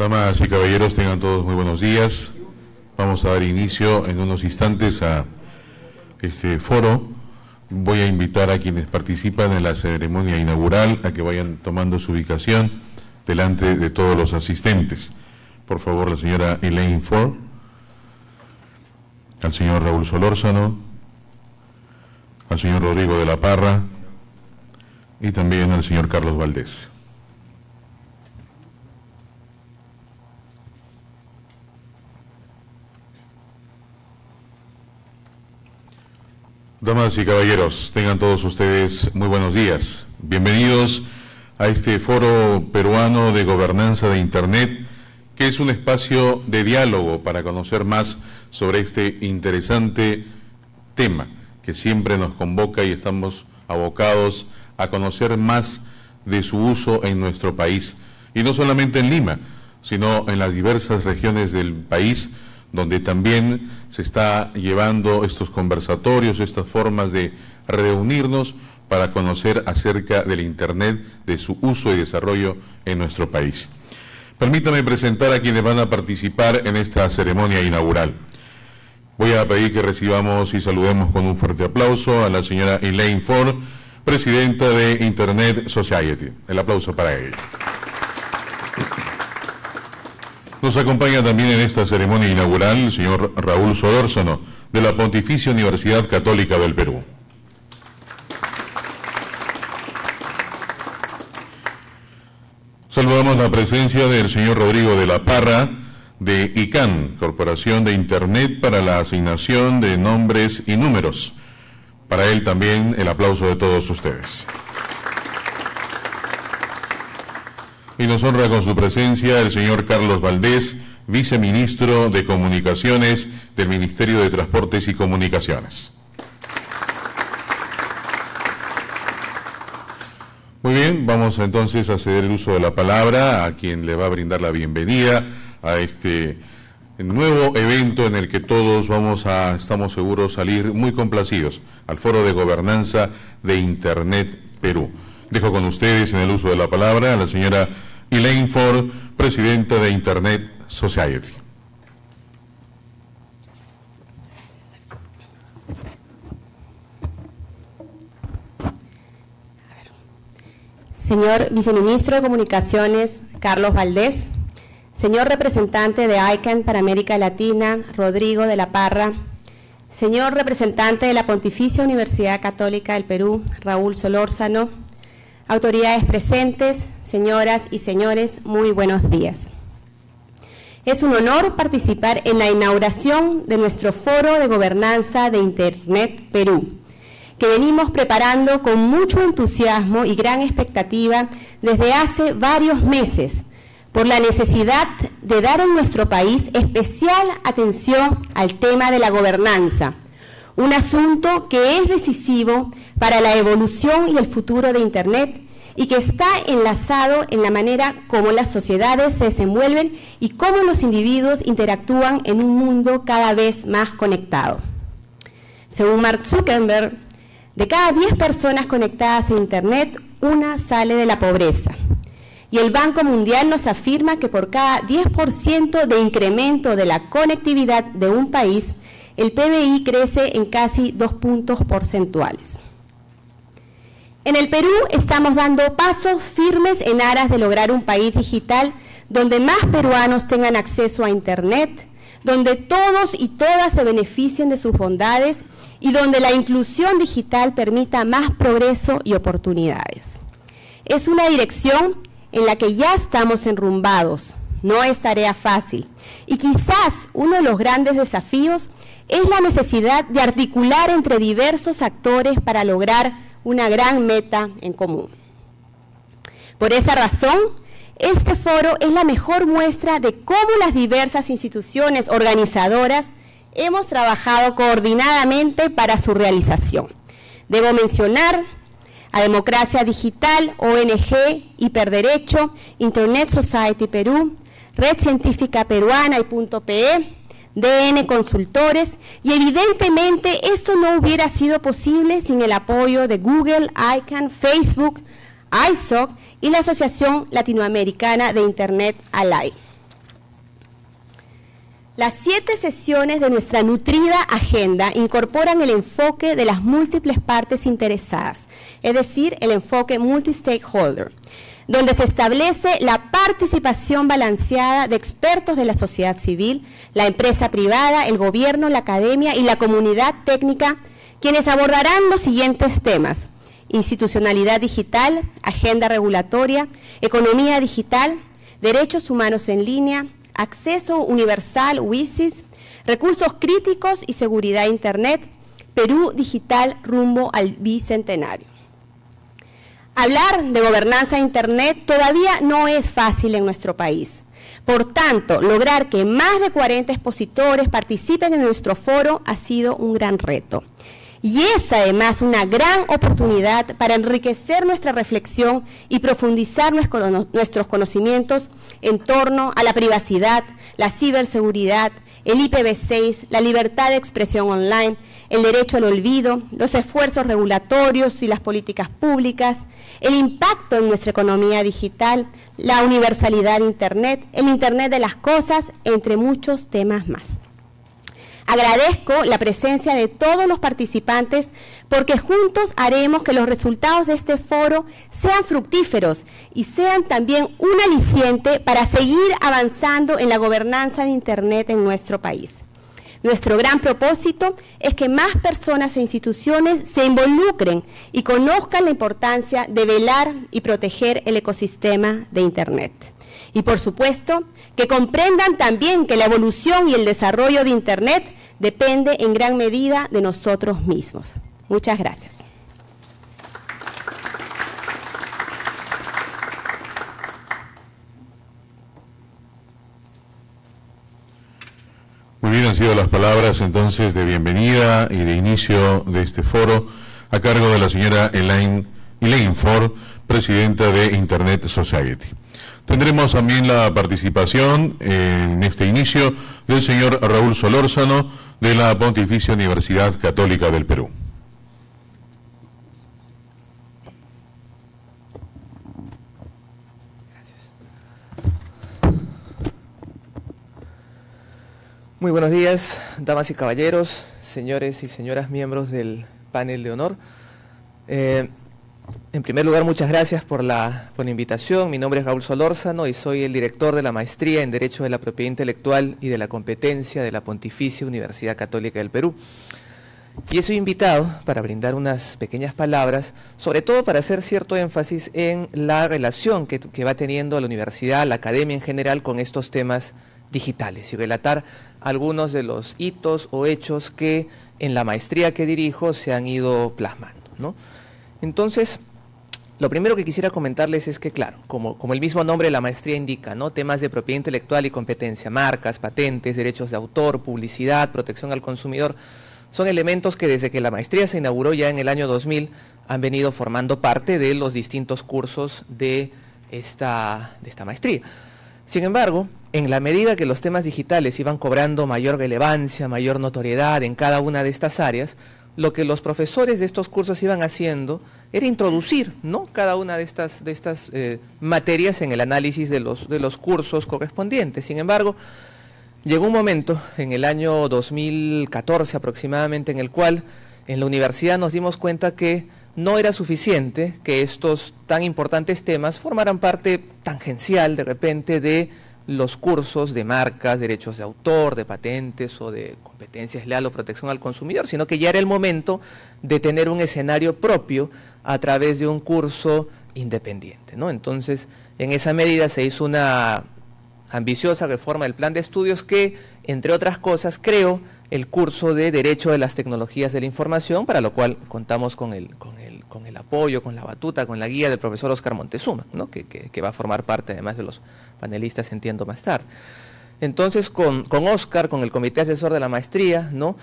Damas y caballeros, tengan todos muy buenos días. Vamos a dar inicio en unos instantes a este foro. Voy a invitar a quienes participan en la ceremonia inaugural a que vayan tomando su ubicación delante de todos los asistentes. Por favor, la señora Elaine Ford, al señor Raúl Solórzano, al señor Rodrigo de la Parra y también al señor Carlos Valdés. Damas y caballeros, tengan todos ustedes muy buenos días. Bienvenidos a este foro peruano de gobernanza de Internet, que es un espacio de diálogo para conocer más sobre este interesante tema que siempre nos convoca y estamos abocados a conocer más de su uso en nuestro país. Y no solamente en Lima, sino en las diversas regiones del país donde también se está llevando estos conversatorios, estas formas de reunirnos para conocer acerca del Internet, de su uso y desarrollo en nuestro país. Permítame presentar a quienes van a participar en esta ceremonia inaugural. Voy a pedir que recibamos y saludemos con un fuerte aplauso a la señora Elaine Ford, presidenta de Internet Society. El aplauso para ella. Nos acompaña también en esta ceremonia inaugural el señor Raúl Solórzano, de la Pontificia Universidad Católica del Perú. Saludamos la presencia del señor Rodrigo de la Parra, de ICANN, Corporación de Internet para la Asignación de Nombres y Números. Para él también el aplauso de todos ustedes. Y nos honra con su presencia el señor Carlos Valdés, viceministro de Comunicaciones del Ministerio de Transportes y Comunicaciones. Muy bien, vamos entonces a ceder el uso de la palabra a quien le va a brindar la bienvenida a este nuevo evento en el que todos vamos a, estamos seguros, salir muy complacidos al Foro de Gobernanza de Internet Perú. Dejo con ustedes en el uso de la palabra a la señora Elaine Ford, presidenta de Internet Society. Señor Viceministro de Comunicaciones, Carlos Valdés. Señor representante de ICANN para América Latina, Rodrigo de la Parra. Señor representante de la Pontificia Universidad Católica del Perú, Raúl Solórzano autoridades presentes, señoras y señores, muy buenos días. Es un honor participar en la inauguración de nuestro Foro de Gobernanza de Internet Perú, que venimos preparando con mucho entusiasmo y gran expectativa desde hace varios meses por la necesidad de dar en nuestro país especial atención al tema de la gobernanza, un asunto que es decisivo para la evolución y el futuro de Internet y que está enlazado en la manera como las sociedades se desenvuelven y cómo los individuos interactúan en un mundo cada vez más conectado. Según Mark Zuckerberg, de cada 10 personas conectadas a Internet, una sale de la pobreza. Y el Banco Mundial nos afirma que por cada 10% de incremento de la conectividad de un país, el PBI crece en casi dos puntos porcentuales. En el Perú estamos dando pasos firmes en aras de lograr un país digital donde más peruanos tengan acceso a Internet, donde todos y todas se beneficien de sus bondades y donde la inclusión digital permita más progreso y oportunidades. Es una dirección en la que ya estamos enrumbados, no es tarea fácil. Y quizás uno de los grandes desafíos es la necesidad de articular entre diversos actores para lograr una gran meta en común. Por esa razón, este foro es la mejor muestra de cómo las diversas instituciones organizadoras hemos trabajado coordinadamente para su realización. Debo mencionar a Democracia Digital, ONG, Hiperderecho, Internet Society Perú, Red Científica Peruana y Punto PE, DN Consultores y evidentemente esto no hubiera sido posible sin el apoyo de Google, ICANN, Facebook, ISOC y la Asociación Latinoamericana de Internet ALAI. Las siete sesiones de nuestra nutrida agenda incorporan el enfoque de las múltiples partes interesadas, es decir, el enfoque multi-stakeholder, donde se establece la participación balanceada de expertos de la sociedad civil, la empresa privada, el gobierno, la academia y la comunidad técnica, quienes abordarán los siguientes temas. Institucionalidad digital, agenda regulatoria, economía digital, derechos humanos en línea, acceso universal, WISIS, recursos críticos y seguridad Internet, Perú digital rumbo al bicentenario. Hablar de gobernanza de Internet todavía no es fácil en nuestro país. Por tanto, lograr que más de 40 expositores participen en nuestro foro ha sido un gran reto. Y es además una gran oportunidad para enriquecer nuestra reflexión y profundizar nuestros conocimientos en torno a la privacidad, la ciberseguridad, el IPv6, la libertad de expresión online, el derecho al olvido, los esfuerzos regulatorios y las políticas públicas, el impacto en nuestra economía digital, la universalidad de Internet, el Internet de las cosas, entre muchos temas más. Agradezco la presencia de todos los participantes porque juntos haremos que los resultados de este foro sean fructíferos y sean también un aliciente para seguir avanzando en la gobernanza de Internet en nuestro país. Nuestro gran propósito es que más personas e instituciones se involucren y conozcan la importancia de velar y proteger el ecosistema de Internet. Y por supuesto, que comprendan también que la evolución y el desarrollo de Internet depende en gran medida de nosotros mismos. Muchas gracias. Muy bien, han sido las palabras entonces de bienvenida y de inicio de este foro a cargo de la señora Elaine, Elaine Ford, presidenta de Internet Society. Tendremos también la participación en este inicio del señor Raúl Solórzano de la Pontificia Universidad Católica del Perú. Muy buenos días, damas y caballeros, señores y señoras miembros del panel de honor. Eh, en primer lugar, muchas gracias por la, invitación. Mi nombre es Raúl Solórzano y soy el director de la Maestría en Derecho de la Propiedad Intelectual y de la Competencia de la Pontificia Universidad Católica del Perú. Y sido invitado para brindar unas pequeñas palabras, sobre todo para hacer cierto énfasis en la relación que va teniendo la universidad, la academia en general, con estos temas digitales y relatar algunos de los hitos o hechos que en la maestría que dirijo se han ido plasmando. ¿no? Entonces, lo primero que quisiera comentarles es que, claro, como, el mismo nombre de la maestría indica, ¿no? temas de propiedad intelectual y competencia, marcas, patentes, derechos de autor, publicidad, protección al consumidor, son elementos que desde que la maestría se inauguró ya en el año 2000 han venido formando parte de los distintos cursos de esta, de esta maestría. Sin embargo, en la medida que los temas digitales iban cobrando mayor relevancia, mayor notoriedad en cada una de estas áreas, lo que los profesores de estos cursos iban haciendo era introducir ¿no? cada una de estas, de estas eh, materias en el análisis de los, de los cursos correspondientes. Sin embargo, llegó un momento en el año 2014 aproximadamente en el cual en la universidad nos dimos cuenta que no era suficiente que estos tan importantes temas formaran parte tangencial de repente de los cursos de marcas, derechos de autor, de patentes o de competencias leal o protección al consumidor, sino que ya era el momento de tener un escenario propio a través de un curso independiente. ¿no? Entonces, en esa medida se hizo una ambiciosa reforma del plan de estudios que, entre otras cosas, creó el curso de Derecho de las Tecnologías de la Información, para lo cual contamos con el, con el, con el apoyo, con la batuta, con la guía del profesor Oscar Montezuma, ¿no? que, que, va a formar parte además de los panelistas, entiendo más tarde. Entonces, con, con Oscar, con el comité asesor de la maestría, ¿no?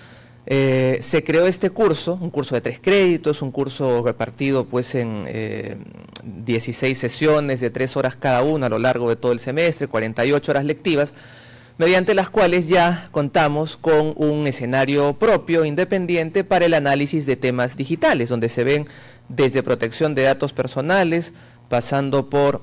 Eh, se creó este curso, un curso de tres créditos, un curso repartido pues en 16 eh, sesiones de tres horas cada una a lo largo de todo el semestre, 48 horas lectivas, mediante las cuales ya contamos con un escenario propio, independiente, para el análisis de temas digitales, donde se ven desde protección de datos personales, pasando por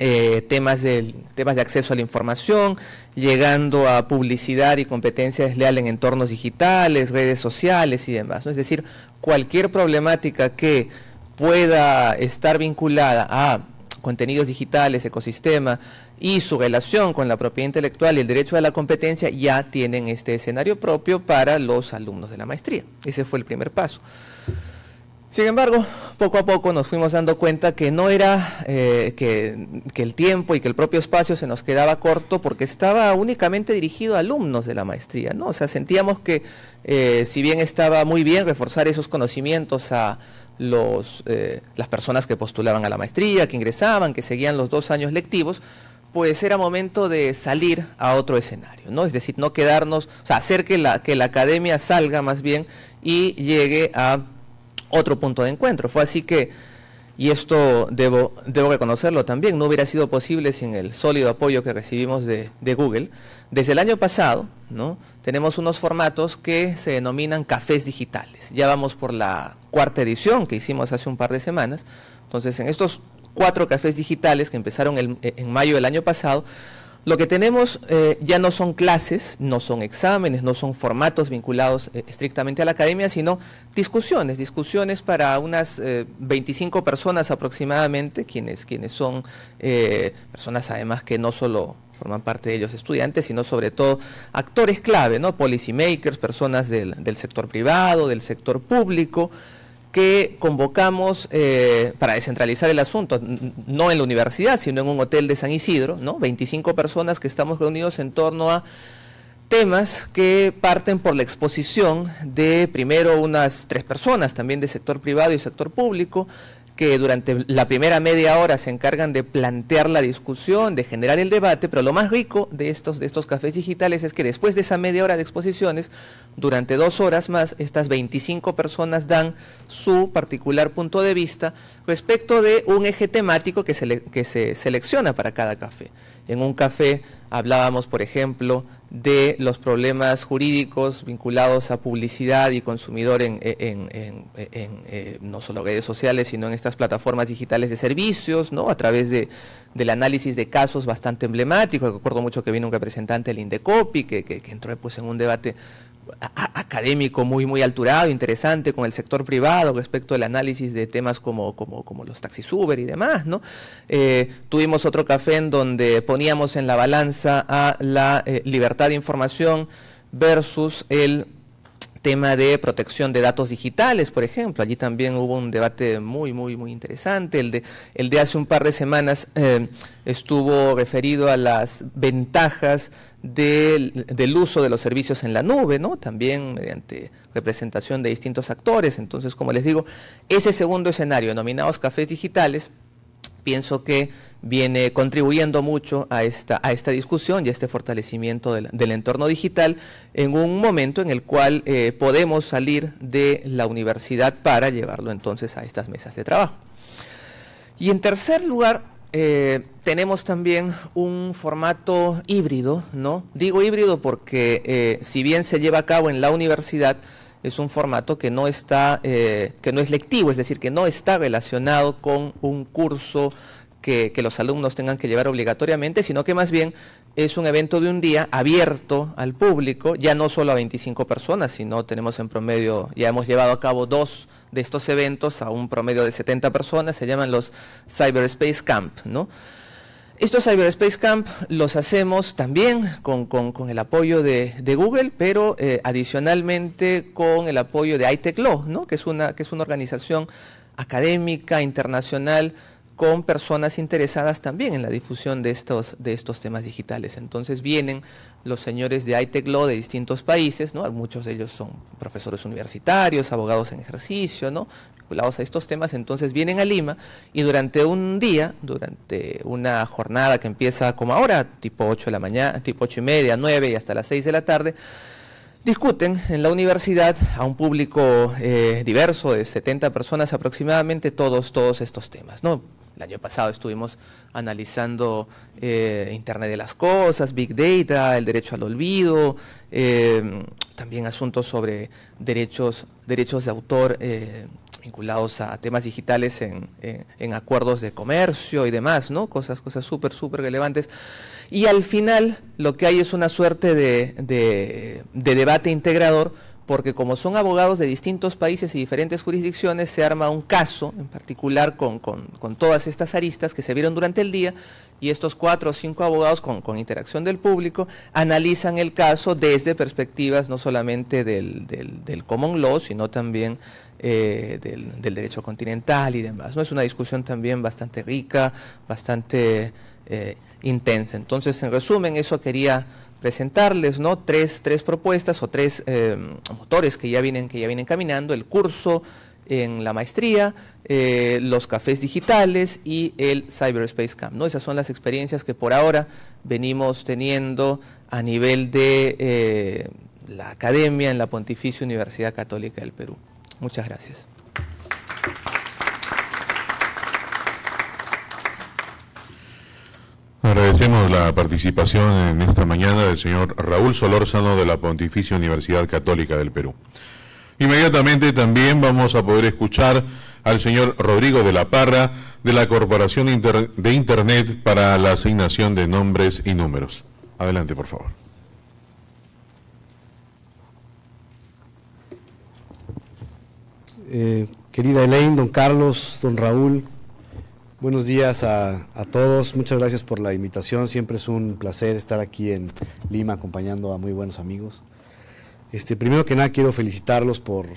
eh, temas, de, temas de acceso a la información, llegando a publicidad y competencia desleal en entornos digitales, redes sociales y demás. Es decir, cualquier problemática que pueda estar vinculada a contenidos digitales, ecosistema y su relación con la propiedad intelectual y el derecho a la competencia ya tienen este escenario propio para los alumnos de la maestría. Ese fue el primer paso. Sin embargo, poco a poco nos fuimos dando cuenta que no era eh, que, el tiempo y que el propio espacio se nos quedaba corto porque estaba únicamente dirigido a alumnos de la maestría, ¿no? O sea, sentíamos que eh, si bien estaba muy bien reforzar esos conocimientos a los, eh, las personas que postulaban a la maestría, que ingresaban, que seguían los dos años lectivos, pues era momento de salir a otro escenario, ¿no? Es decir, no quedarnos, o sea, hacer que la, que la academia salga más bien y llegue a otro punto de encuentro. Fue así que, y esto debo, debo reconocerlo también, no hubiera sido posible sin el sólido apoyo que recibimos de, Google. Desde el año pasado, ¿no? tenemos unos formatos que se denominan cafés digitales. Ya vamos por la cuarta edición que hicimos hace un par de semanas. Entonces, en estos cuatro cafés digitales que empezaron en mayo del año pasado, lo que tenemos eh, ya no son clases, no son exámenes, no son formatos vinculados eh, estrictamente a la academia, sino discusiones, discusiones para unas 25 eh, personas aproximadamente, quienes, quienes son personas además que no solo forman parte de ellos estudiantes, sino sobre todo actores clave, ¿no? Policy makers, personas del, del sector privado, del sector público, que convocamos eh, para descentralizar el asunto, no en la universidad, sino en un hotel de San Isidro, ¿no? 25 personas que estamos reunidos en torno a temas que parten por la exposición de primero unas tres personas, también de sector privado y sector público, que durante la primera media hora se encargan de plantear la discusión, de generar el debate, pero lo más rico de estos, de estos cafés digitales es que después de esa media hora de exposiciones, durante dos horas más, estas 25 personas dan su particular punto de vista respecto de un eje temático que se, que se selecciona para cada café. En un café hablábamos, por ejemplo, de los problemas jurídicos vinculados a publicidad y consumidor en, eh, no solo redes sociales, sino en estas plataformas digitales de servicios, ¿no? a través de, del análisis de casos bastante emblemáticos. Recuerdo mucho que vino un representante del Indecopi, que, que, que entró pues, en un debate académico muy muy alturado, interesante con el sector privado respecto al análisis de temas como, como, como los taxis Uber y demás, ¿no? Eh, tuvimos otro café en donde poníamos en la balanza a la eh, libertad de información versus el tema de protección de datos digitales, por ejemplo. Allí también hubo un debate muy, muy, muy interesante. El de, el de hace un par de semanas eh, estuvo referido a las ventajas del, del, uso de los servicios en la nube, ¿no? También mediante representación de distintos actores. Entonces, como les digo, ese segundo escenario, denominados cafés digitales, pienso que viene contribuyendo mucho a esta, a esta discusión y a este fortalecimiento del, entorno digital en un momento en el cual eh, podemos salir de la universidad para llevarlo entonces a estas mesas de trabajo. Y en tercer lugar, eh, tenemos también un formato híbrido, ¿no? Digo híbrido porque eh, si bien se lleva a cabo en la universidad, es un formato que no está, que no es lectivo, es decir, que no está relacionado con un curso que, los alumnos tengan que llevar obligatoriamente, sino que más bien es un evento de un día abierto al público, ya no solo a 25 personas, sino tenemos en promedio, ya hemos llevado a cabo dos de estos eventos a un promedio de 70 personas, se llaman los Cyberspace Camp, ¿no? Estos Cyberspace Camp los hacemos también con, el apoyo de, Google, pero eh, adicionalmente con el apoyo de ITEC Law, ¿no? que, es una, que es una organización académica, internacional, con personas interesadas también en la difusión de estos, de estos temas digitales. Entonces vienen los señores de ITEC Law de distintos países, ¿no? muchos de ellos son profesores universitarios, abogados en ejercicio, ¿no? Vinculados a estos temas, entonces vienen a Lima y durante un día, durante una jornada que empieza como ahora, tipo 8 de la mañana, tipo 8 y media, 9 y hasta las 6 de la tarde, discuten en la universidad a un público eh, diverso de 70 personas aproximadamente todos, todos estos temas, ¿no? El año pasado estuvimos analizando eh, Internet de las Cosas, Big Data, el derecho al olvido, eh, también asuntos sobre derechos, derechos de autor, vinculados a temas digitales en, acuerdos de comercio y demás, ¿no? Cosas, cosas súper, súper relevantes. Y al final lo que hay es una suerte de, de, debate integrador, porque como son abogados de distintos países y diferentes jurisdicciones, se arma un caso en particular con, con, todas estas aristas que se vieron durante el día y estos cuatro o cinco abogados con, con, interacción del público analizan el caso desde perspectivas no solamente del, del common law, sino también eh, del, derecho continental y demás. ¿no? Es una discusión también bastante rica, bastante eh, intensa. Entonces, en resumen, eso quería presentarles, ¿no? Tres, tres propuestas o tres eh, motores que ya vienen, que ya vienen caminando, el curso en la maestría, los cafés digitales y el Cyberspace Camp, ¿no? Esas son las experiencias que por ahora venimos teniendo a nivel de la academia en la Pontificia Universidad Católica del Perú. Muchas gracias. Agradecemos la participación en esta mañana del señor Raúl Solórzano de la Pontificia Universidad Católica del Perú. Inmediatamente también vamos a poder escuchar al señor Rodrigo de la Parra de la Corporación de Internet para la asignación de nombres y números. Adelante, por favor. Eh, querida Elaine, don Carlos, don Raúl, buenos días a, todos. Muchas gracias por la invitación. Siempre es un placer estar aquí en Lima acompañando a muy buenos amigos. Este, primero que nada quiero felicitarlos por,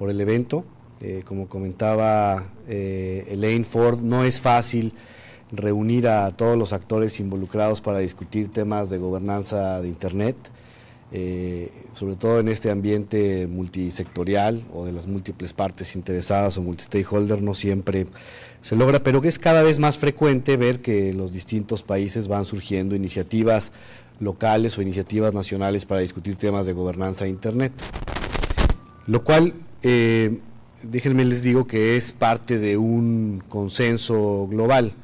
el evento. Eh, como comentaba eh, Elaine Ford, no es fácil reunir a todos los actores involucrados para discutir temas de gobernanza de Internet. Eh, sobre todo en este ambiente multisectorial o de las múltiples partes interesadas o multi-stakeholder, no siempre se logra, pero que es cada vez más frecuente ver que los distintos países van surgiendo iniciativas locales o iniciativas nacionales para discutir temas de gobernanza de Internet. Lo cual, eh, déjenme les digo que es parte de un consenso global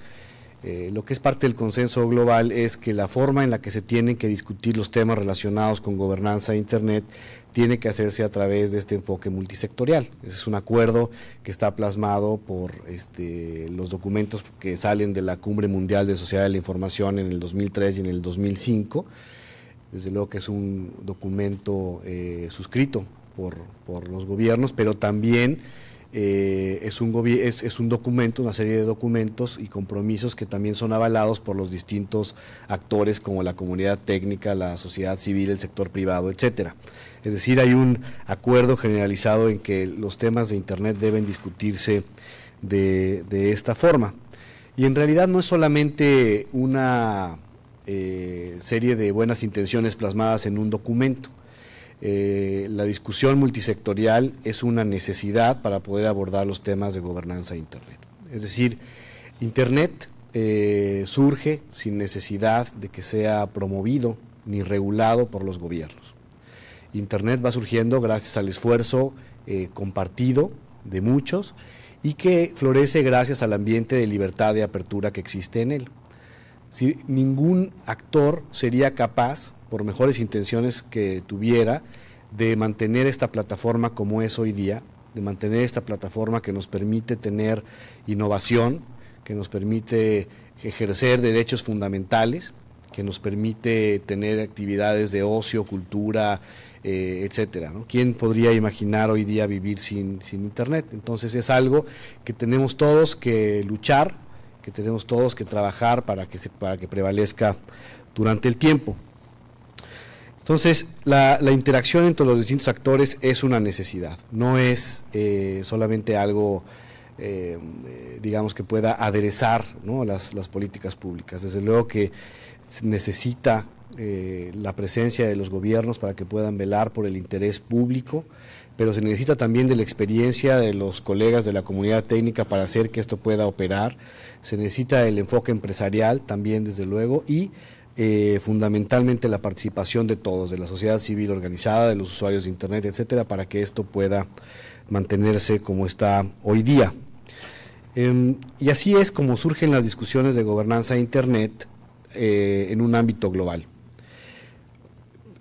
eh, lo que es parte del consenso global es que la forma en la que se tienen que discutir los temas relacionados con gobernanza de Internet tiene que hacerse a través de este enfoque multisectorial. es un acuerdo que está plasmado por este, los documentos que salen de la Cumbre Mundial de Sociedad de la Información en el 2003 y en el 2005. Desde luego que es un documento eh, suscrito por, por los gobiernos, pero también eh, es, un es, es, un documento, una serie de documentos y compromisos que también son avalados por los distintos actores como la comunidad técnica, la sociedad civil, el sector privado, etcétera. Es decir, hay un acuerdo generalizado en que los temas de Internet deben discutirse de, esta forma. Y en realidad no es solamente una eh, serie de buenas intenciones plasmadas en un documento, eh, la discusión multisectorial es una necesidad para poder abordar los temas de gobernanza de Internet. Es decir, Internet eh, surge sin necesidad de que sea promovido ni regulado por los gobiernos. Internet va surgiendo gracias al esfuerzo eh, compartido de muchos y que florece gracias al ambiente de libertad de apertura que existe en él. Si, ningún actor sería capaz por mejores intenciones que tuviera, de mantener esta plataforma como es hoy día, de mantener esta plataforma que nos permite tener innovación, que nos permite ejercer derechos fundamentales, que nos permite tener actividades de ocio, cultura, eh, etcétera. ¿Quién podría imaginar hoy día vivir sin, sin Internet? Entonces es algo que tenemos todos que luchar, que tenemos todos que trabajar para que, se, para que prevalezca durante el tiempo. Entonces, la, interacción entre los distintos actores es una necesidad, no es eh, solamente algo, eh, digamos, que pueda aderezar las, políticas públicas. Desde luego que se necesita eh, la presencia de los gobiernos para que puedan velar por el interés público, pero se necesita también de la experiencia de los colegas de la comunidad técnica para hacer que esto pueda operar, se necesita el enfoque empresarial también, desde luego, y eh, fundamentalmente la participación de todos, de la sociedad civil organizada, de los usuarios de Internet, etcétera, para que esto pueda mantenerse como está hoy día. Em, y así es como surgen las discusiones de gobernanza de Internet eh, en un ámbito global.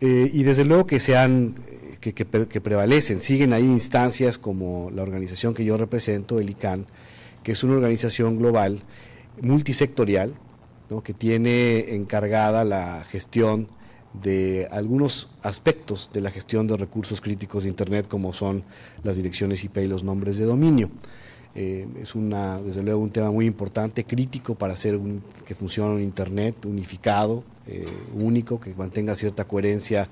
Eh, y desde luego que se han que, prevalecen. Siguen ahí instancias como la organización que yo represento, el ICANN, que es una organización global multisectorial, que tiene encargada la gestión de algunos aspectos de la gestión de recursos críticos de Internet, como son las direcciones IP y los nombres de dominio. Eh, es una, desde luego un tema muy importante, crítico para hacer que funcione un Internet unificado, eh, único, que mantenga cierta coherencia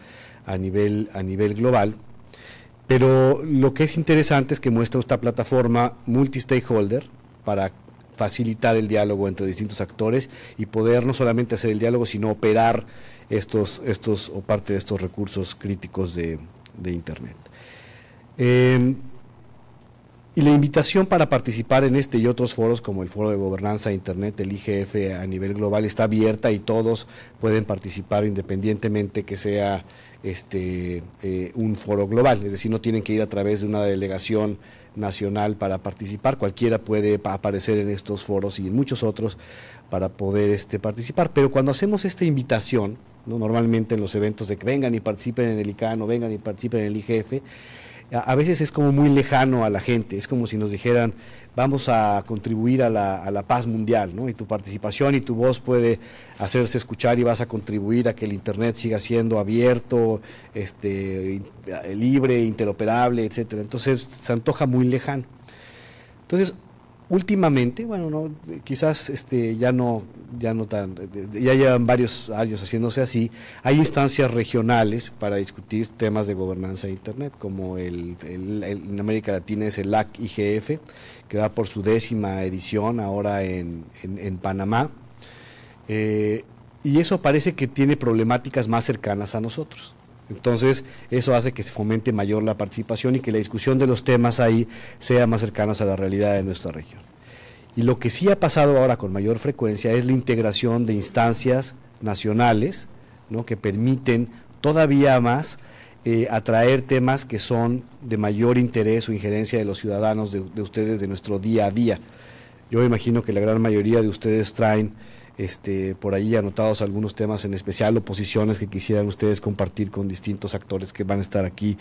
a nivel, a nivel global. Pero lo que es interesante es que muestra esta plataforma multi-stakeholder para facilitar el diálogo entre distintos actores y poder no solamente hacer el diálogo, sino operar estos, estos o parte de estos recursos críticos de, Internet. Eh, y la invitación para participar en este y otros foros como el Foro de Gobernanza de Internet, el IGF a nivel global está abierta y todos pueden participar independientemente que sea este eh, un foro global, es decir, no tienen que ir a través de una delegación nacional para participar, cualquiera puede aparecer en estos foros y en muchos otros para poder este, participar, pero cuando hacemos esta invitación, ¿no? normalmente en los eventos de que vengan y participen en el ICANN o vengan y participen en el IGF, a, veces es como muy lejano a la gente, es como si nos dijeran, vamos a contribuir a la, a la, paz mundial, ¿no? Y tu participación y tu voz puede hacerse escuchar y vas a contribuir a que el Internet siga siendo abierto, este, libre, interoperable, etcétera. Entonces se antoja muy lejano. Entonces, últimamente, bueno, no, quizás este, ya no, ya no tan, ya llevan varios años haciéndose así, hay instancias regionales para discutir temas de gobernanza de Internet, como el, en América Latina es el LAC IGF, que va por su décima edición ahora en, en, Panamá, eh, y eso parece que tiene problemáticas más cercanas a nosotros. Entonces, eso hace que se fomente mayor la participación y que la discusión de los temas ahí sea más cercana a la realidad de nuestra región. Y lo que sí ha pasado ahora con mayor frecuencia es la integración de instancias nacionales ¿no? que permiten todavía más eh, atraer temas que son de mayor interés o injerencia de los ciudadanos, de, de ustedes, de nuestro día a día. Yo imagino que la gran mayoría de ustedes traen este, por ahí anotados algunos temas en especial o posiciones que quisieran ustedes compartir con distintos actores que van a estar aquí,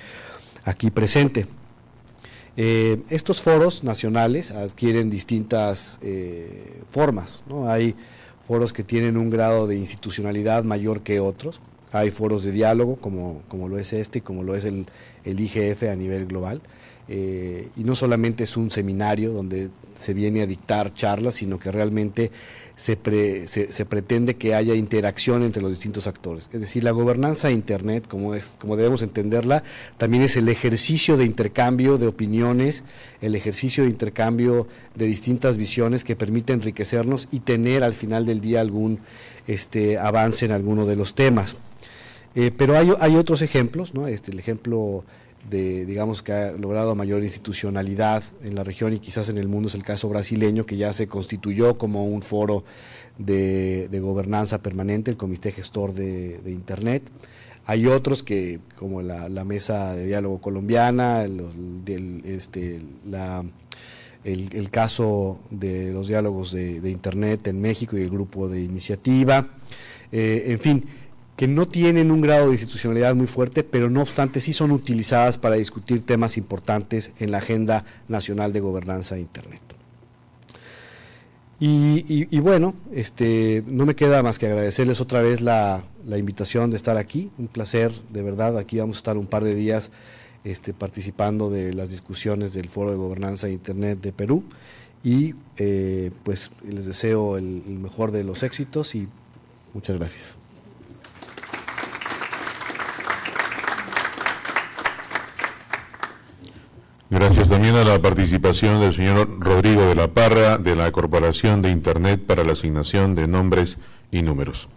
aquí presente. Eh, estos foros nacionales adquieren distintas eh, formas, ¿no? Hay foros que tienen un grado de institucionalidad mayor que otros, hay foros de diálogo como, como lo es este, como lo es el, el IGF a nivel global, eh, y no solamente es un seminario donde se viene a dictar charlas, sino que realmente se, se, pretende que haya interacción entre los distintos actores. Es decir, la gobernanza de Internet, como, es, como debemos entenderla, también es el ejercicio de intercambio de opiniones, el ejercicio de intercambio de distintas visiones que permite enriquecernos y tener al final del día algún este, avance en alguno de los temas. Eh, pero hay, hay, otros ejemplos, ¿no? este, el ejemplo de, digamos, que ha logrado mayor institucionalidad en la región y quizás en el mundo es el caso brasileño, que ya se constituyó como un foro de, gobernanza permanente, el Comité Gestor de, Internet. Hay otros que, como la, Mesa de Diálogo Colombiana, el, este, la, el, caso de los diálogos de, Internet en México y el grupo de iniciativa. Eh, en fin, que no tienen un grado de institucionalidad muy fuerte, pero no obstante sí son utilizadas para discutir temas importantes en la agenda nacional de gobernanza de Internet. Y, bueno, este, no me queda más que agradecerles otra vez la, invitación de estar aquí, un placer, de verdad, aquí vamos a estar un par de días este, participando de las discusiones del Foro de Gobernanza de Internet de Perú y eh, pues les deseo el mejor de los éxitos y muchas gracias. Gracias también a la participación del señor Rodrigo de la Parra de la Corporación de Internet para la asignación de nombres y números.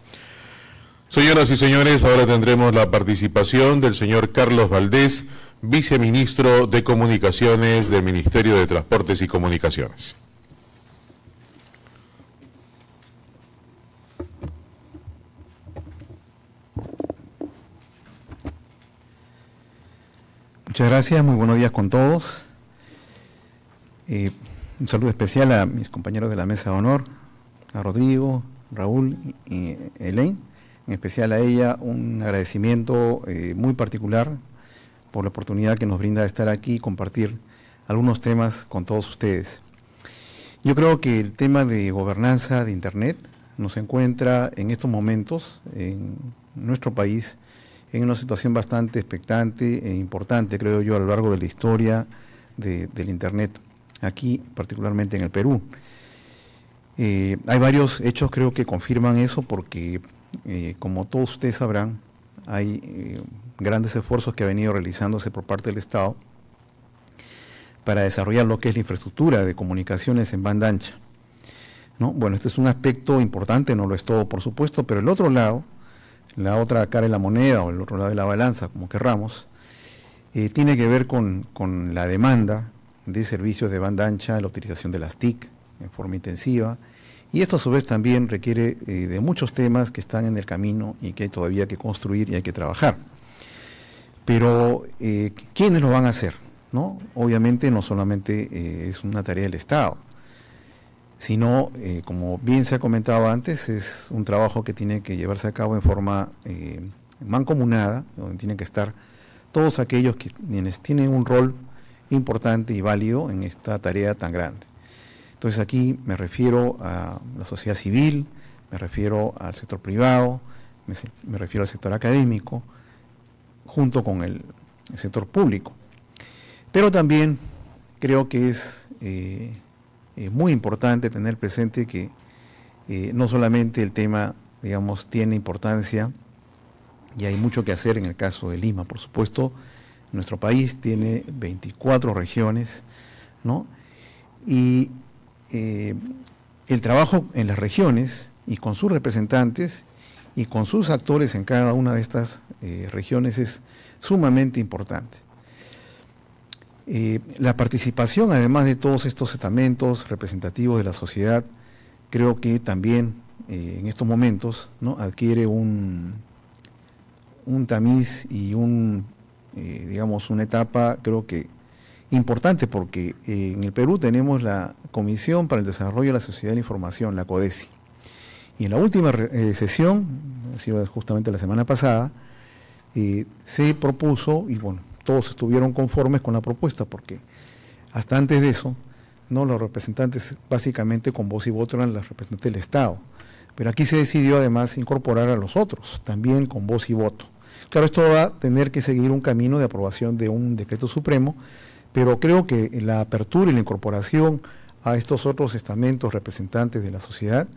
Señoras y señores, ahora tendremos la participación del señor Carlos Valdés, viceministro de Comunicaciones del Ministerio de Transportes y Comunicaciones. Muchas gracias, muy buenos días con todos. Eh, un saludo especial a mis compañeros de la mesa de honor, a Rodrigo, Raúl y Elaine, en especial a ella un agradecimiento eh, muy particular por la oportunidad que nos brinda de estar aquí y compartir algunos temas con todos ustedes. Yo creo que el tema de gobernanza de Internet nos encuentra en estos momentos en nuestro país en una situación bastante expectante e importante, creo yo, a lo largo de la historia del Internet, aquí particularmente en el Perú. Eh, hay varios hechos creo que confirman eso porque, eh, como todos ustedes sabrán, hay eh, grandes esfuerzos que ha venido realizándose por parte del Estado para desarrollar lo que es la infraestructura de comunicaciones en banda ancha. ¿no? Bueno, este es un aspecto importante, no lo es todo, por supuesto, pero el otro lado, la otra cara de la moneda o el otro lado de la balanza, como querramos, eh, tiene que ver con, la demanda de servicios de banda ancha, la utilización de las TIC en forma intensiva, y esto a su vez también requiere eh, de muchos temas que están en el camino y que hay todavía que construir y hay que trabajar. Pero, eh, ¿quiénes lo van a hacer? ¿No? Obviamente no solamente es una tarea del Estado, sino, como bien se ha comentado antes, es un trabajo que tiene que llevarse a cabo en forma mancomunada, donde tienen que estar todos aquellos que, quienes tienen un rol importante y válido en esta tarea tan grande. Entonces aquí me refiero a la sociedad civil, me refiero al sector privado, me, refiero al sector académico, junto con el, sector público. Pero también creo que es eh, eh, muy importante tener presente que eh, no solamente el tema, digamos, tiene importancia y hay mucho que hacer en el caso de Lima. Por supuesto, nuestro país tiene 24 regiones, ¿no? Y eh, el trabajo en las regiones y con sus representantes y con sus actores en cada una de estas eh, regiones es sumamente importante. Eh, la participación, además de todos estos estamentos representativos de la sociedad, creo que también en estos momentos adquiere un, un tamiz y un, eh, digamos, una etapa creo que importante porque eh, en el Perú tenemos la Comisión para el Desarrollo de la Sociedad de la Información, la CODESI. Y en la última eh, sesión, justamente la semana pasada, se propuso, y bueno, todos estuvieron conformes con la propuesta, porque hasta antes de eso, no los representantes básicamente con voz y voto eran los representantes del Estado. Pero aquí se decidió además incorporar a los otros, también con voz y voto. Claro, esto va a tener que seguir un camino de aprobación de un decreto supremo, pero creo que la apertura y la incorporación a estos otros estamentos representantes de la sociedad,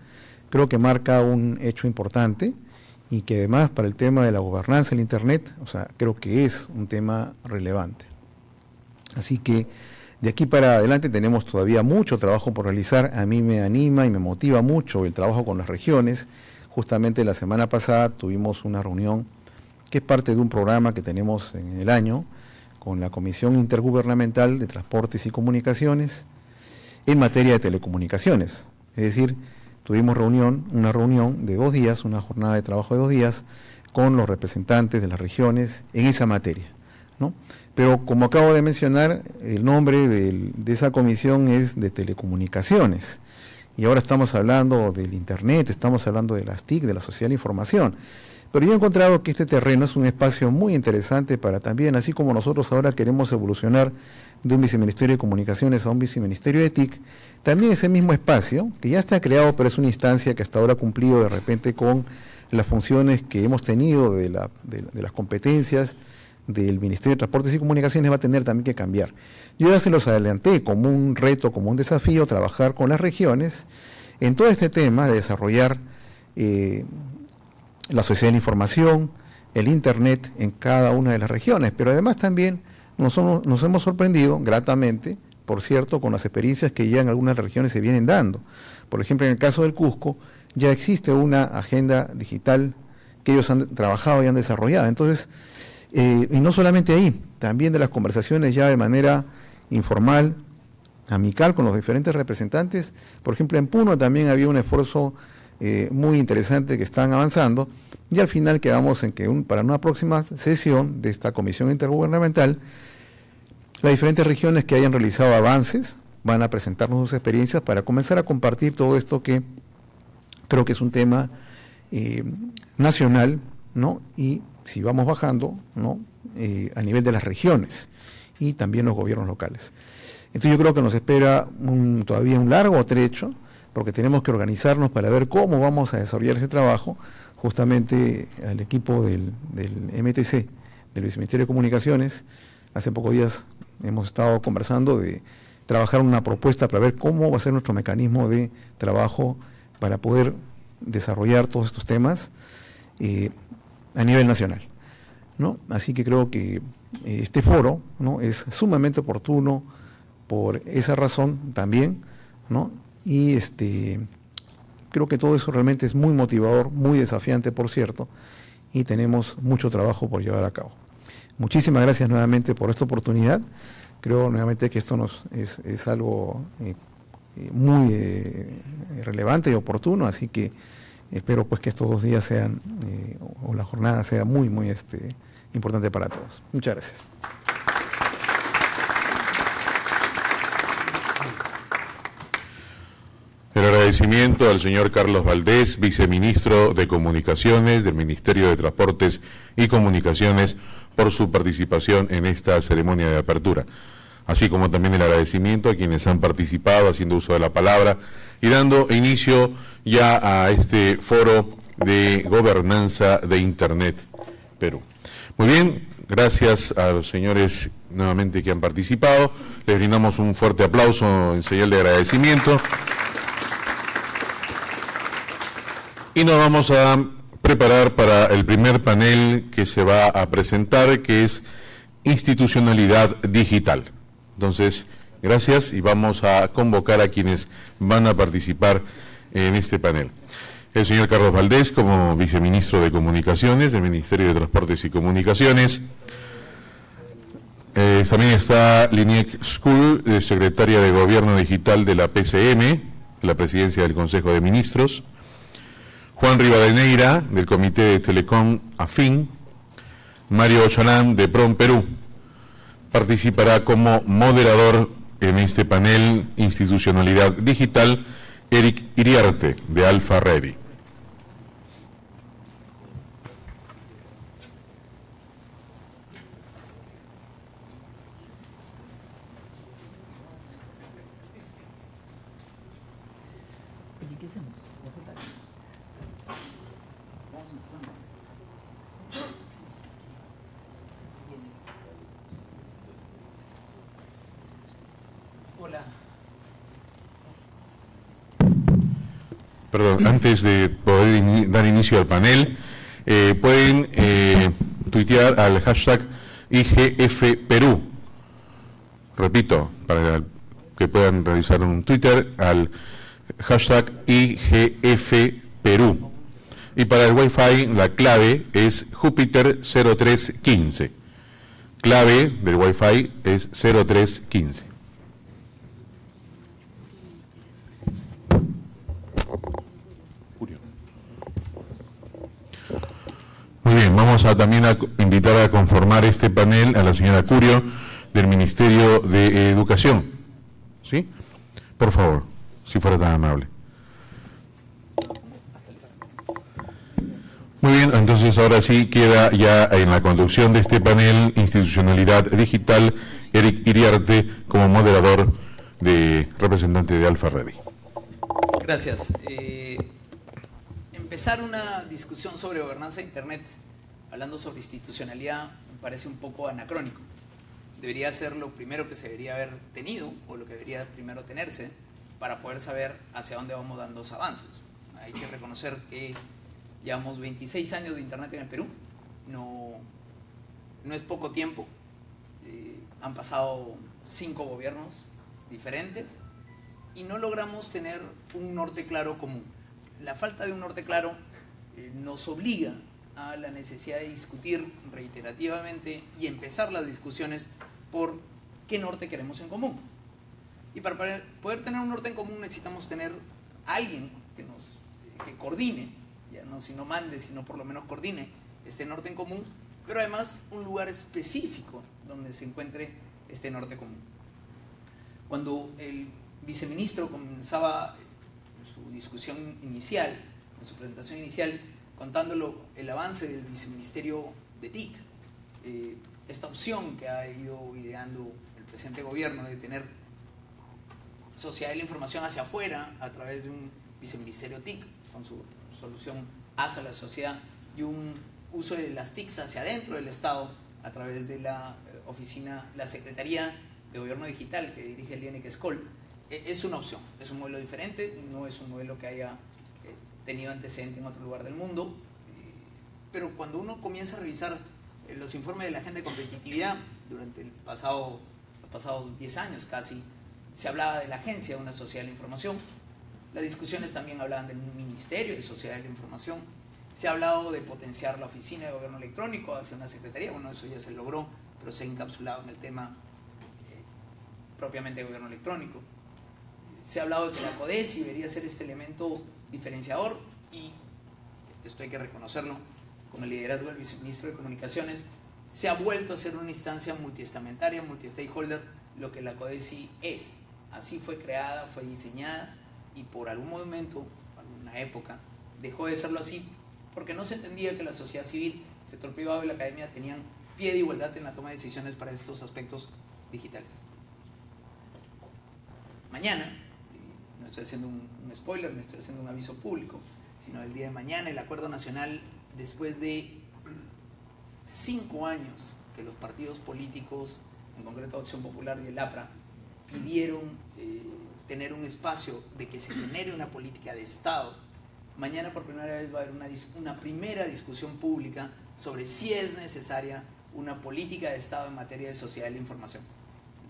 creo que marca un hecho importante y que además para el tema de la gobernanza del Internet, o sea, creo que es un tema relevante. Así que de aquí para adelante tenemos todavía mucho trabajo por realizar. A mí me anima y me motiva mucho el trabajo con las regiones. Justamente la semana pasada tuvimos una reunión que es parte de un programa que tenemos en el año con la Comisión Intergubernamental de Transportes y Comunicaciones en materia de telecomunicaciones. Es decir, tuvimos reunión, una reunión de dos días, una jornada de trabajo de dos días, con los representantes de las regiones en esa materia. ¿no? Pero como acabo de mencionar, el nombre de, de esa comisión es de telecomunicaciones. Y ahora estamos hablando del Internet, estamos hablando de las TIC, de la social información. Pero yo he encontrado que este terreno es un espacio muy interesante para también, así como nosotros ahora queremos evolucionar de un viceministerio de comunicaciones a un viceministerio de TIC, también ese mismo espacio, que ya está creado, pero es una instancia que hasta ahora ha cumplido de repente con las funciones que hemos tenido de, las competencias del Ministerio de Transportes y Comunicaciones, va a tener también que cambiar. Yo ya se los adelanté como un reto, como un desafío, trabajar con las regiones en todo este tema de desarrollar eh, la sociedad de la información, el Internet en cada una de las regiones, pero además también nos, hemos sorprendido gratamente, por cierto, con las experiencias que ya en algunas regiones se vienen dando. Por ejemplo, en el caso del Cusco, ya existe una agenda digital que ellos han trabajado y han desarrollado. Entonces, eh, y no solamente ahí, también de las conversaciones ya de manera informal, amical con los diferentes representantes. Por ejemplo, en Puno también había un esfuerzo eh, muy interesante que están avanzando y al final quedamos en que para una próxima sesión de esta comisión intergubernamental, las diferentes regiones que hayan realizado avances van a presentarnos sus experiencias para comenzar a compartir todo esto que creo que es un tema eh, nacional ¿no? y si vamos bajando, ¿no? Eh, a nivel de las regiones y también los gobiernos locales. Entonces yo creo que nos espera un, todavía un largo trecho, porque tenemos que organizarnos para ver cómo vamos a desarrollar ese trabajo, justamente al equipo del, MTC, del Viceministerio de Comunicaciones. Hace pocos días hemos estado conversando de trabajar una propuesta para ver cómo va a ser nuestro mecanismo de trabajo para poder desarrollar todos estos temas eh, a nivel nacional. ¿no? Así que creo que eh, este foro ¿no? es sumamente oportuno por esa razón también, ¿no? Y este, creo que todo eso realmente es muy motivador, muy desafiante, por cierto, y tenemos mucho trabajo por llevar a cabo. Muchísimas gracias nuevamente por esta oportunidad. Creo nuevamente que esto nos es, algo eh, muy eh, relevante y oportuno, así que espero pues que estos dos días sean, eh, o la jornada sea muy, muy este, importante para todos. Muchas gracias. El agradecimiento al señor Carlos Valdés, viceministro de Comunicaciones del Ministerio de Transportes y Comunicaciones, por su participación en esta ceremonia de apertura. Así como también el agradecimiento a quienes han participado haciendo uso de la palabra y dando inicio ya a este foro de gobernanza de Internet Perú. Muy bien, gracias a los señores nuevamente que han participado. Les brindamos un fuerte aplauso en señal de agradecimiento. Y nos vamos a preparar para el primer panel que se va a presentar, que es institucionalidad digital. Entonces, gracias y vamos a convocar a quienes van a participar en este panel. El señor Carlos Valdés, como viceministro de Comunicaciones del Ministerio de Transportes y Comunicaciones. Eh, también está Liniec School, secretaria de Gobierno Digital de la PCM, la presidencia del Consejo de Ministros. Juan Rivadeneira, del Comité de Telecom Afín, Mario Ocholán, de PROM Perú. Participará como moderador en este panel Institucionalidad Digital, Eric Iriarte, de Alfa Ready. Perdón, antes de poder dar inicio al panel, eh, pueden eh, tuitear al hashtag IGF Perú. Repito, para que puedan realizar un Twitter al hashtag IGF Perú. Y para el Wi-Fi la clave es Júpiter 0315. Clave del Wi-Fi es 0315. Muy bien, vamos a también a invitar a conformar este panel a la señora Curio del Ministerio de Educación. ¿Sí? Por favor, si fuera tan amable. Muy bien, entonces ahora sí queda ya en la conducción de este panel Institucionalidad Digital Eric Iriarte como moderador de representante de Alfa Ready. Gracias. Eh, empezar una discusión sobre gobernanza de Internet, hablando sobre institucionalidad, me parece un poco anacrónico. Debería ser lo primero que se debería haber tenido, o lo que debería primero tenerse, para poder saber hacia dónde vamos dando los avances. Hay que reconocer que llevamos 26 años de Internet en el Perú, no, no es poco tiempo, eh, han pasado cinco gobiernos diferentes y no logramos tener un norte claro común la falta de un norte claro eh, nos obliga a la necesidad de discutir reiterativamente y empezar las discusiones por qué norte queremos en común. Y para poder tener un norte en común necesitamos tener alguien que nos que coordine, ya no si no mande, sino por lo menos coordine este norte en común, pero además un lugar específico donde se encuentre este norte común. Cuando el viceministro comenzaba discusión inicial, en su presentación inicial, contándolo el avance del viceministerio de TIC. Eh, esta opción que ha ido ideando el presente gobierno de tener sociedad de la información hacia afuera a través de un viceministerio TIC con su solución hacia la sociedad y un uso de las TICs hacia adentro del Estado a través de la eh, oficina, la Secretaría de Gobierno Digital que dirige el INEC Escol. E, es una opción, es un modelo diferente, no es un modelo que haya eh, tenido antecedente en otro lugar del mundo, eh, pero cuando uno comienza a revisar los informes de la agenda de competitividad durante el pasado, los pasados 10 años casi, se hablaba de la agencia de una sociedad de la información, las discusiones también hablaban del Ministerio de Sociedad de la Información, se ha hablado de potenciar la oficina de gobierno electrónico hacia una secretaría, bueno, eso ya se logró, pero se ha encapsulado en el tema eh, propiamente de gobierno electrónico. Se ha hablado de que la CODESI debería ser este elemento diferenciador y, esto hay que reconocerlo, con el liderazgo del viceministro de Comunicaciones, se ha vuelto a ser una instancia multiestamentaria, multi-stakeholder, lo que la CODESI es. Así fue creada, fue diseñada y por algún momento, alguna época, dejó de serlo así porque no se entendía que la sociedad civil, sector privado y la academia tenían pie de igualdad en la toma de decisiones para estos aspectos digitales. Mañana, no estoy haciendo un, spoiler, no estoy haciendo un aviso público, sino el día de mañana el Acuerdo Nacional, después de cinco años que los partidos políticos, en concreto Acción Popular y el APRA, pidieron eh, tener un espacio de que se genere una política de Estado Mañana por primera vez va a haber una, una primera discusión pública sobre si es necesaria una política de Estado en materia de sociedad de la información,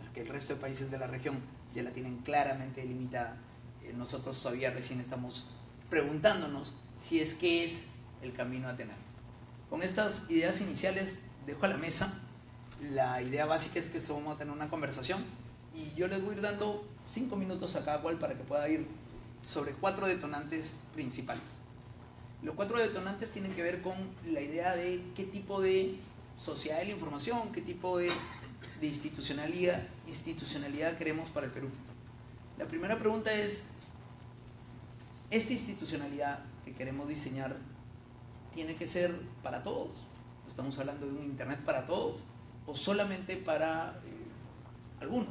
porque el resto de países de la región ya la tienen claramente delimitada. Eh, nosotros todavía recién estamos preguntándonos si es que es el camino a tener. Con estas ideas iniciales dejo a la mesa. La idea básica es que vamos a tener una conversación y yo les voy a ir dando cinco minutos a cada cual para que pueda ir sobre cuatro detonantes principales. Los cuatro detonantes tienen que ver con la idea de qué tipo de sociedad de la información, qué tipo de, institucionalidad, institucionalidad queremos para el Perú. La primera pregunta es, ¿esta institucionalidad que queremos diseñar tiene que ser para todos? ¿Estamos hablando de un Internet para todos o solamente para eh, algunos?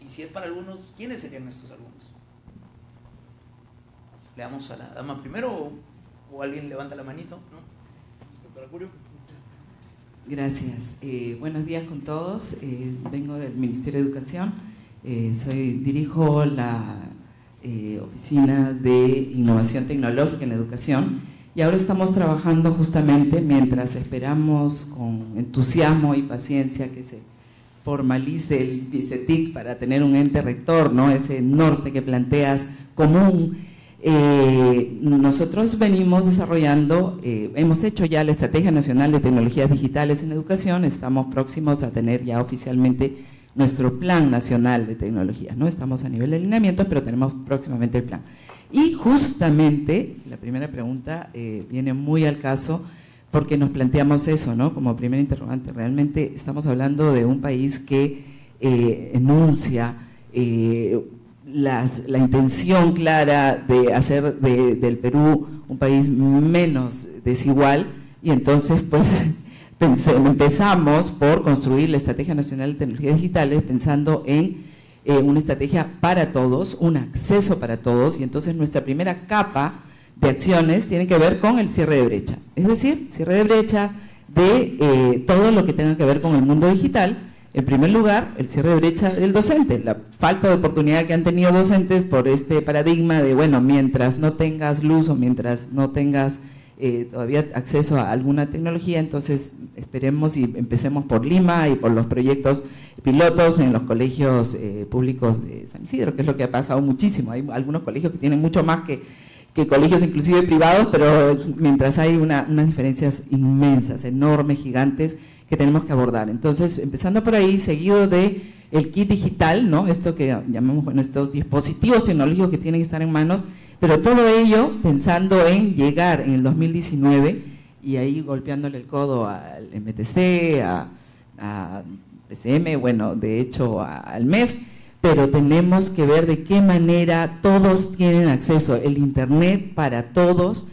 Y si es para algunos, ¿quiénes serían estos algunos? le damos a la dama primero o, alguien levanta la manito, ¿no? Doctora Curio. Gracias. Eh, buenos días con todos. Eh, vengo del Ministerio de Educación. Eh, soy, dirijo la Oficina de Innovación Tecnológica en Educación. Y ahora estamos trabajando justamente mientras esperamos con entusiasmo y paciencia que se formalice el VICETIC para tener un ente rector, ¿no? ese norte que planteas común. Eh, nosotros venimos desarrollando, eh, hemos hecho ya la Estrategia Nacional de Tecnologías Digitales en Educación, estamos próximos a tener ya oficialmente nuestro Plan Nacional de Tecnologías, ¿no? Estamos a nivel de alineamiento, pero tenemos próximamente el plan. Y justamente, la primera pregunta eh, viene muy al caso, porque nos planteamos eso, ¿no? Como primer interrogante, realmente estamos hablando de un país que enuncia la intención clara de hacer del Perú un país menos desigual y entonces pues empezamos por construir la Estrategia Nacional de Tecnologías Digitales pensando en eh, una estrategia para todos, un acceso para todos y entonces nuestra primera capa de acciones tiene que ver con el cierre de brecha, es decir, cierre de brecha de eh, todo lo que tenga que ver con el mundo digital. En primer lugar, el cierre de brecha del docente, la falta de oportunidad que han tenido docentes por este paradigma de, bueno, mientras no tengas luz o mientras no tengas eh, todavía acceso a alguna tecnología, entonces esperemos y empecemos por Lima y por los proyectos pilotos en los colegios eh, públicos de San Isidro, que es lo que ha pasado muchísimo. Hay algunos colegios que tienen mucho más que, que colegios inclusive privados, pero mientras hay unas diferencias inmensas, enormes, gigantes, que tenemos que abordar. Entonces, empezando por ahí, seguido de el kit digital, ¿no? Esto que llamamos, bueno, estos dispositivos tecnológicos que tienen que estar en manos, pero todo ello pensando en llegar en el 2019 y ahí golpeándole el codo al MTC, a, a PCM, bueno, de hecho al MEF, pero tenemos que ver de qué manera todos tienen acceso, el Internet para todos,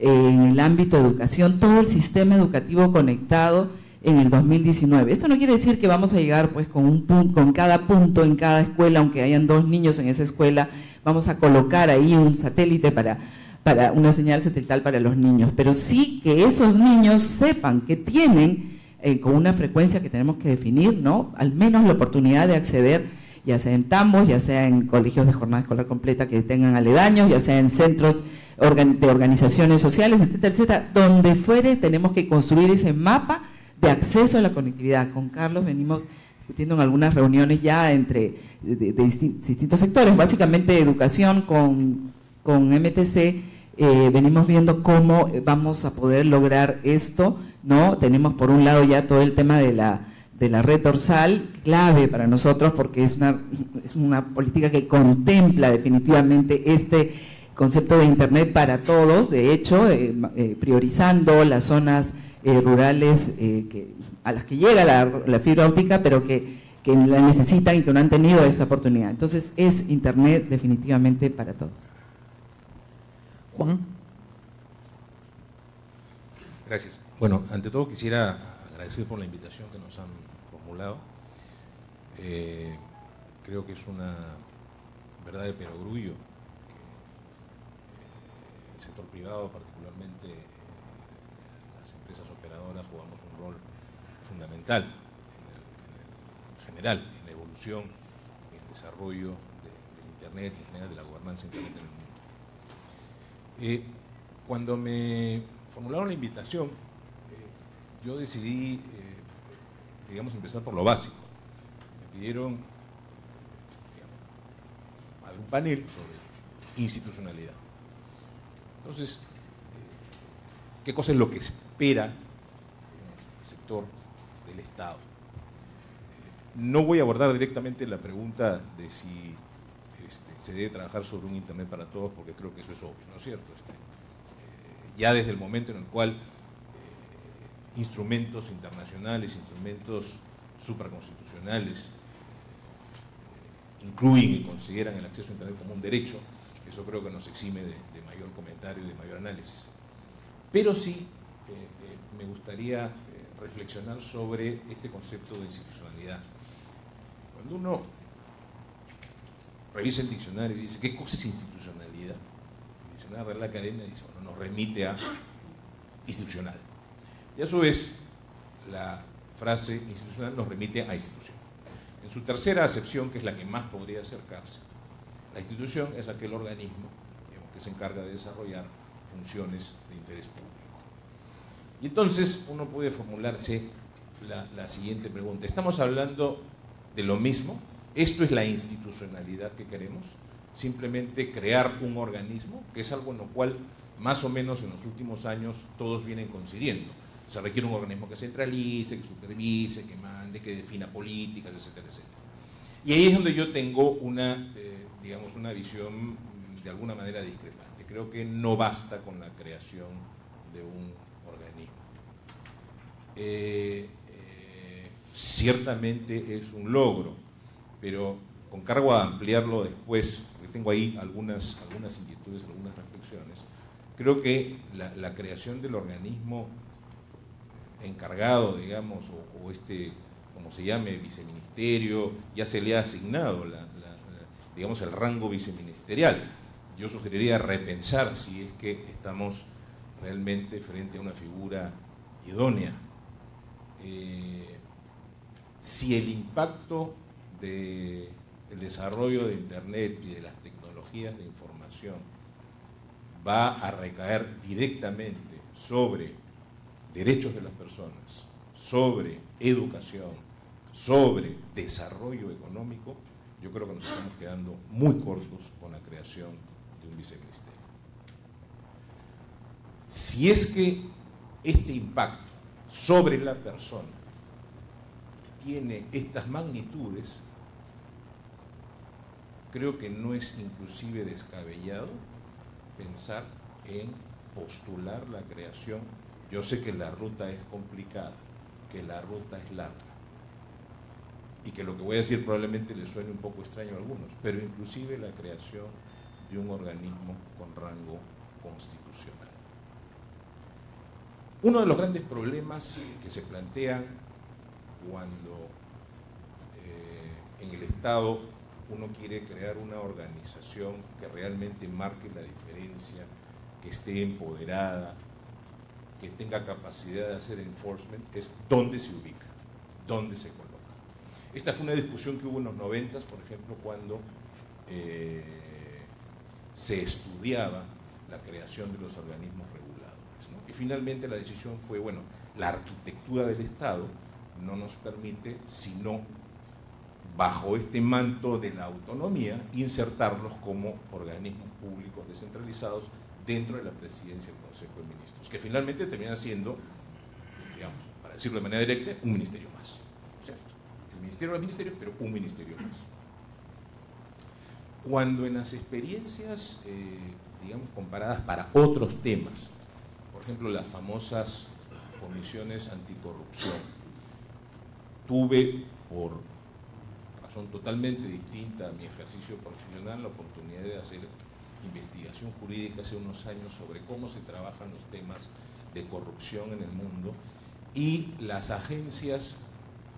en el ámbito de educación, todo el sistema educativo conectado en el 2019. Esto no quiere decir que vamos a llegar pues con, un con cada punto en cada escuela, aunque hayan dos niños en esa escuela, vamos a colocar ahí un satélite para, para una señal satelital para los niños, pero sí que esos niños sepan que tienen eh, con una frecuencia que tenemos que definir, ¿no? Al menos la oportunidad de acceder ya sea en tambos, ya sea en colegios de jornada escolar completa que tengan aledaños, ya sea en centros de organizaciones sociales, etcétera, etcétera, donde fuere tenemos que construir ese mapa de acceso a la conectividad. Con Carlos venimos discutiendo en algunas reuniones ya entre de, distintos sectores, básicamente educación con, con MTC, eh, venimos viendo cómo vamos a poder lograr esto, ¿no? Tenemos por un lado ya todo el tema de la, de la red dorsal, clave para nosotros porque es una, es una política que contempla definitivamente este concepto de Internet para todos, de hecho, eh, eh, priorizando las zonas eh, rurales que, a las que llega la, fibra óptica, pero que, que, la necesitan y que no han tenido esta oportunidad. Entonces, es Internet definitivamente para todos. Juan. Gracias. Bueno, ante todo quisiera agradecer por la invitación que nos han formulado. creo que es una verdad de perogrullo privado, particularmente eh, las empresas operadoras, jugamos un rol en, general, en la evolución, en el desarrollo del Internet y en general de la gobernanza Internet en el mundo. Eh, cuando me formularon la invitación, eh, yo decidí, digamos, empezar por lo básico. Me pidieron digamos, un panel sobre institucionalidad. Entonces, eh, ¿qué cosa es lo que espera el sector Estado? Eh, no voy a abordar directamente la pregunta de si este, se debe trabajar sobre un Internet para todos, porque creo que eso es obvio, ¿no es cierto? Este, eh, ya desde el momento en el cual instrumentos internacionales, instrumentos supraconstitucionales, incluyen y consideran el acceso a Internet como un derecho, eso creo que nos exime de, mayor comentario y de mayor análisis. Pero sí eh, eh, me gustaría eh, reflexionar sobre este concepto de institucionalidad. Cuando uno revisa el diccionario y dice, ¿qué cosa es institucionalidad? El diccionario Real Academia dice, bueno, nos remite a institucional. Y a su vez, la frase institucional nos remite a institución. En su tercera acepción, que es la que más podría acercarse, la institución es aquel organismo que se encarga de desarrollar funciones de interés público. Y entonces uno puede formularse la, siguiente pregunta. ¿Estamos hablando de lo mismo? ¿Esto es la institucionalidad que queremos? Simplemente crear un organismo, que es algo en lo cual más o menos en los últimos años todos vienen coincidiendo. Se requiere un organismo que centralice, que supervise, que mande, que defina políticas, etcétera, etcétera. Y ahí es donde yo tengo una eh, digamos, una visión de alguna manera discrepante. Creo que no basta con la creación de un. Eh, eh, ciertamente es un logro, pero con cargo a ampliarlo después, porque tengo ahí algunas, algunas inquietudes, algunas reflexiones, creo que la, creación del organismo encargado, digamos, o, este, como se llame, viceministerio, ya se le ha asignado digamos, el rango viceministerial. Yo sugeriría repensar si es que estamos realmente frente a una figura idónea. Eh, si el impacto del desarrollo de Internet y de las tecnologías de información va a recaer directamente sobre derechos de las personas, sobre educación, sobre desarrollo económico, yo creo que nos estamos quedando muy cortos con la creación de un viceministerio. Si es que este impacto sobre la persona tiene estas magnitudes, creo que no es inclusive descabellado pensar en postular la creación. Yo sé que la ruta es complicada, que la ruta es larga, y que lo que voy a decir probablemente le suene un poco extraño a algunos, pero inclusive la creación de un organismo con rango constitucional. Uno de los grandes problemas que se plantean cuando eh, en el Estado uno quiere crear una organización que realmente marque la diferencia, que esté empoderada, que tenga capacidad de hacer enforcement, es dónde se ubica, dónde se coloca. Esta fue una discusión que hubo en los noventas, por ejemplo, cuando eh, se estudiaba la creación de los organismos finalmente la decisión fue, bueno, la arquitectura del Estado no nos permite, sino bajo este manto de la autonomía, insertarlos como organismos públicos descentralizados dentro de la presidencia del Consejo de Ministros, que finalmente termina siendo, digamos, para decirlo de manera directa, un ministerio más. El ministerio de los ministerios, pero un ministerio más. Cuando en las experiencias, eh, digamos, comparadas para otros temas, ejemplo, las famosas comisiones anticorrupción, tuve por razón totalmente distinta a mi ejercicio profesional la oportunidad de hacer investigación jurídica hace unos años sobre cómo se trabajan los temas de corrupción en el mundo y las agencias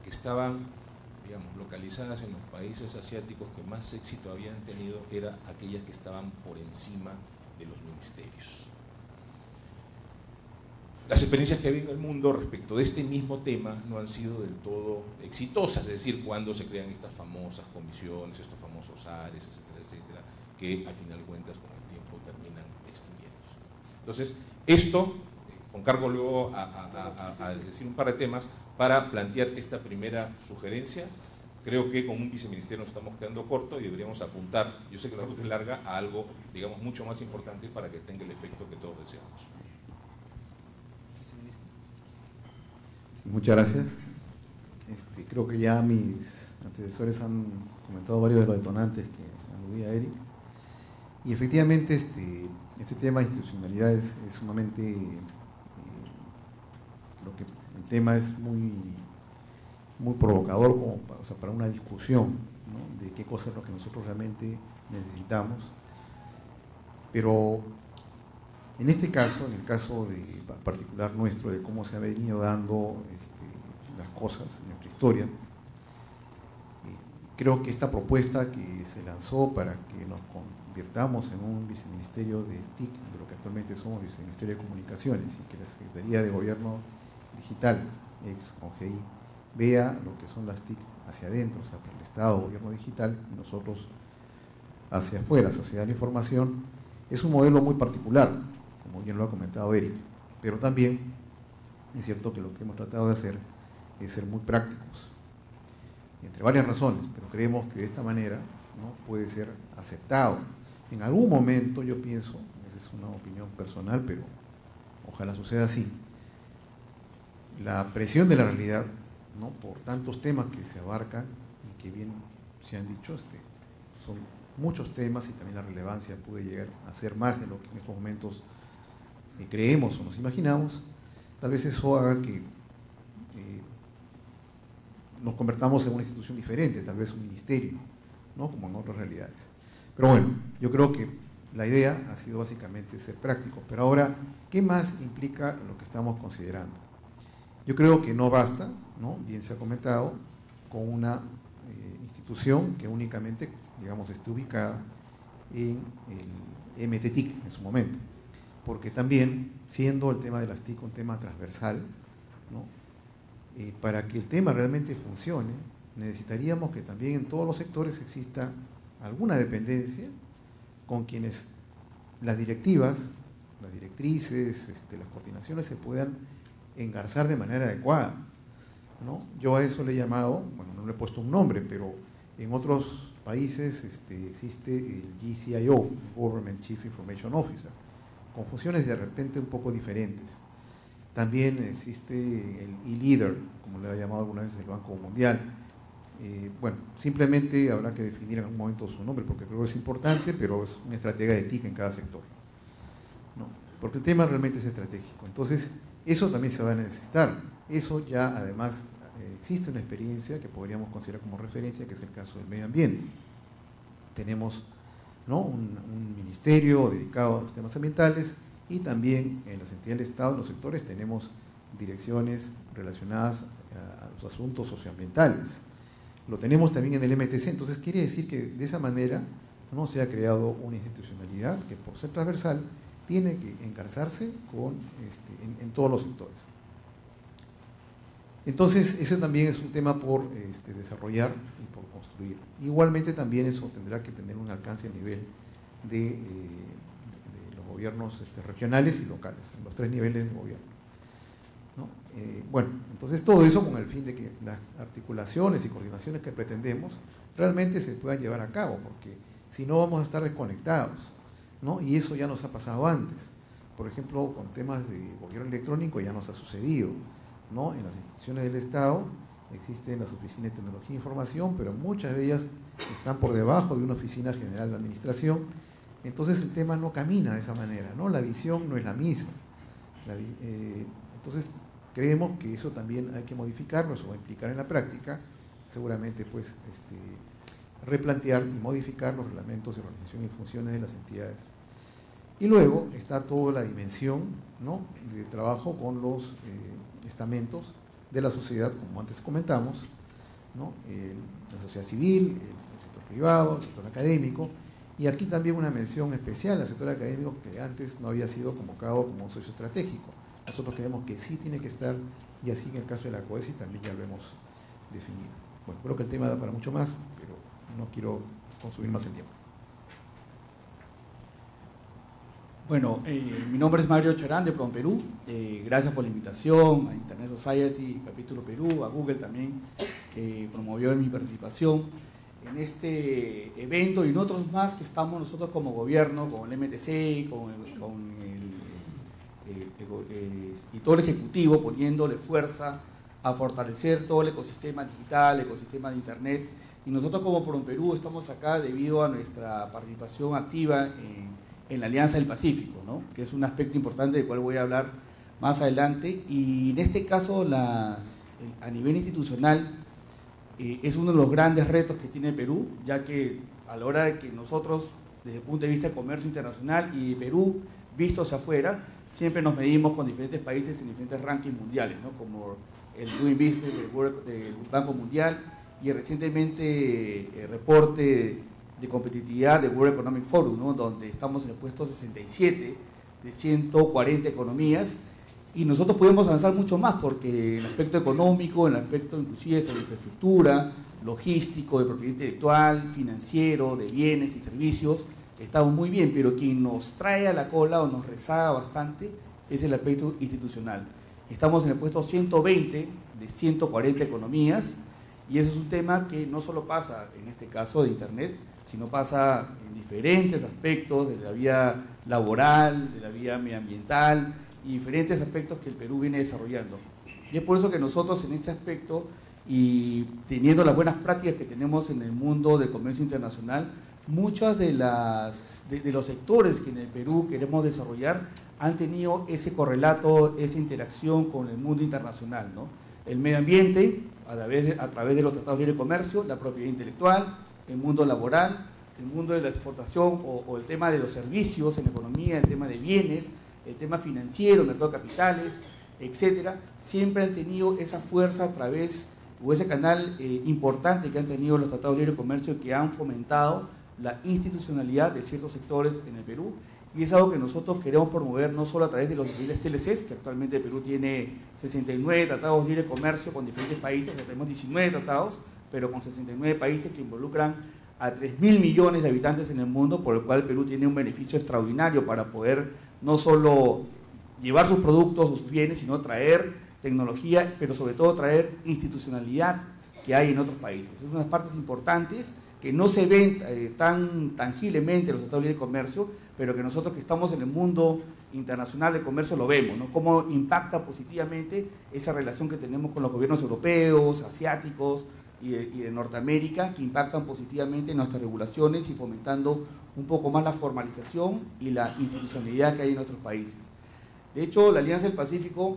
que estaban digamos, localizadas en los países asiáticos que más éxito habían tenido eran aquellas que estaban por encima de los ministerios. Las experiencias que hay en el mundo respecto de este mismo tema no han sido del todo exitosas, es decir, cuando se crean estas famosas comisiones, estos famosos ARES, etcétera, etcétera, que al final de cuentas con el tiempo terminan extinguiéndose. Entonces, esto, eh, con cargo luego a, decir un par de temas, para plantear esta primera sugerencia, creo que con un viceministerio nos estamos quedando corto y deberíamos apuntar, yo sé que la ruta es larga, a algo, digamos, mucho más importante para que tenga el efecto que todos deseamos. Muchas gracias. Este, creo que ya mis antecesores han comentado varios de los detonantes que aludía Eric. Y efectivamente este, este tema de institucionalidad es, sumamente, eh, lo que el tema es muy, muy provocador como para, una discusión de qué cosa es lo que nosotros realmente necesitamos. Pero en este caso, en el caso particular nuestro, de cómo se ha venido dando este, las cosas en nuestra historia, creo que esta propuesta que se lanzó para que nos convirtamos en un viceministerio de TIC, de lo que actualmente somos viceministerio de Comunicaciones, y que la Secretaría de Gobierno Digital, ex OGI, vea lo que son las TIC hacia adentro, o sea, para el Estado, Gobierno Digital, y nosotros hacia afuera, Sociedad de la Información, es un modelo muy particular, como bien lo ha comentado Eric, pero también es cierto que lo que hemos tratado de hacer es ser muy prácticos, entre varias razones, pero creemos que de esta manera ¿no? puede ser aceptado. En algún momento yo pienso, esa es una opinión personal, pero ojalá suceda así, la presión de la realidad, ¿no? por tantos temas que se abarcan y que bien se han dicho, este, son muchos temas y también la relevancia puede llegar a ser más de lo que en estos momentos creemos o nos imaginamos, tal vez eso haga que eh, nos convertamos en una institución diferente, tal vez un ministerio, ¿no? como en otras realidades. Pero bueno, yo creo que la idea ha sido básicamente ser práctico. Pero ahora, ¿qué más implica lo que estamos considerando? Yo creo que no basta, ¿no? bien se ha comentado, con una eh, institución que únicamente, digamos, esté ubicada en el MTTIC en su momento porque también, siendo el tema de las TIC un tema transversal, eh, para que el tema realmente funcione, necesitaríamos que también en todos los sectores exista alguna dependencia con quienes las directivas, las directrices, este, las coordinaciones se puedan engarzar de manera adecuada. Yo a eso le he llamado, bueno, no le he puesto un nombre, pero en otros países este, existe el GCIO, Government Chief Information Officer, con funciones de repente un poco diferentes. También existe el e-leader, como le ha llamado alguna vez el Banco Mundial. Eh, bueno, simplemente habrá que definir en algún momento su nombre, porque creo que es importante, pero es una estrategia de TIC en cada sector. ¿no? Porque el tema realmente es estratégico. Entonces, eso también se va a necesitar. Eso ya, además, eh, existe una experiencia que podríamos considerar como referencia, que es el caso del medio ambiente. Tenemos un, ministerio dedicado a los temas ambientales y también en las entidades del Estado, en los sectores, tenemos direcciones relacionadas a los asuntos socioambientales. Lo tenemos también en el MTC, entonces quiere decir que de esa manera no se ha creado una institucionalidad que por ser transversal tiene que encarzarse con, este, en, todos los sectores. Entonces, ese también es un tema por este, desarrollar y por construir. Igualmente también eso tendrá que tener un alcance a nivel de, eh, los gobiernos este, regionales y locales, en los tres niveles de gobierno. Eh, bueno, entonces todo eso con el fin de que las articulaciones y coordinaciones que pretendemos realmente se puedan llevar a cabo, porque si no vamos a estar desconectados, ¿no? Y eso ya nos ha pasado antes. Por ejemplo, con temas de gobierno electrónico ya nos ha sucedido, ¿no? En las instituciones del Estado existen las oficinas de tecnología e información, pero muchas de ellas están por debajo de una oficina general de administración. Entonces el tema no camina de esa manera, ¿no? La visión no es la misma. Eh, entonces Creemos que eso también hay que modificarlo, eso va a implicar en la práctica, seguramente pues este, replantear y modificar los reglamentos de organización y funciones de las entidades. Y luego está toda la dimensión de trabajo con los eh, estamentos de la sociedad, como antes comentamos, la sociedad civil, el, sector privado, el sector académico, y aquí también una mención especial al sector académico que antes no había sido convocado como socio estratégico. Nosotros creemos que sí tiene que estar, y así en el caso de la COESI también ya lo hemos definido. Bueno, creo que el tema da para mucho más, pero no quiero consumir más el tiempo. Bueno, eh, mi nombre es Mario Charán de Prom Perú. Eh, gracias por la invitación a Internet Society, Capítulo Perú, a Google también, que promovió mi participación en este evento y en otros más que estamos nosotros como gobierno, con el MTC, con el eh, eh, y todo el Ejecutivo poniéndole fuerza a fortalecer todo el ecosistema digital, el ecosistema de Internet. Y nosotros como Perú estamos acá debido a nuestra participación activa en, la Alianza del Pacífico, ¿no? que es un aspecto importante del cual voy a hablar más adelante. Y en este caso, a nivel institucional, eh, es uno de los grandes retos que tiene Perú, ya que a la hora de que nosotros, desde el punto de vista de comercio internacional y Perú, visto hacia afuera, siempre nos medimos con diferentes países en diferentes rankings mundiales, ¿no? como el Doing Business del, Banco Mundial y recientemente el reporte de competitividad del World Economic Forum, ¿no? donde estamos en el puesto 67 de 140 economías y nosotros podemos avanzar mucho más porque en el aspecto económico, en el aspecto inclusive de infraestructura, logístico, de propiedad intelectual, financiero, de bienes y servicios, estamos muy bien, pero quien nos trae a la cola o nos rezaga bastante es el aspecto institucional. Estamos en el puesto 120 de 140 economías y eso es un tema que no solo pasa en este caso de Internet, sino pasa en diferentes aspectos de la vía laboral, de la vía medioambiental y diferentes aspectos que el Perú viene desarrollando. Y es por eso que nosotros en este aspecto y teniendo las buenas prácticas que tenemos en el mundo del comercio internacional, muchos de, las, de, los sectores que en el Perú queremos desarrollar han tenido ese correlato, esa interacción con el mundo internacional. ¿no? El medio ambiente, a través, de, a través de los tratados de comercio, la propiedad intelectual, el mundo laboral, el mundo de la exportación o, el tema de los servicios en la economía, el tema de bienes, el tema financiero, mercado de capitales, etcétera, siempre han tenido esa fuerza a través o ese canal eh, importante que han tenido los tratados de libre comercio que han fomentado la institucionalidad de ciertos sectores en el Perú. Y es algo que nosotros queremos promover no solo a través de los diferentes TLCs, que actualmente el Perú tiene 69 tratados de libre comercio con diferentes países, tenemos 19 tratados, pero con 69 países que involucran a 3 mil millones de habitantes en el mundo, por lo cual el Perú tiene un beneficio extraordinario para poder no solo llevar sus productos sus bienes, sino traer tecnología, pero sobre todo traer institucionalidad que hay en otros países. Es unas partes importantes que no se ven eh, tan tangiblemente en los tratados de comercio, pero que nosotros que estamos en el mundo internacional de comercio lo vemos, ¿no? Cómo impacta positivamente esa relación que tenemos con los gobiernos europeos, asiáticos y de, Norteamérica, que impactan positivamente en nuestras regulaciones y fomentando un poco más la formalización y la institucionalidad que hay en nuestros países. De hecho, la Alianza del Pacífico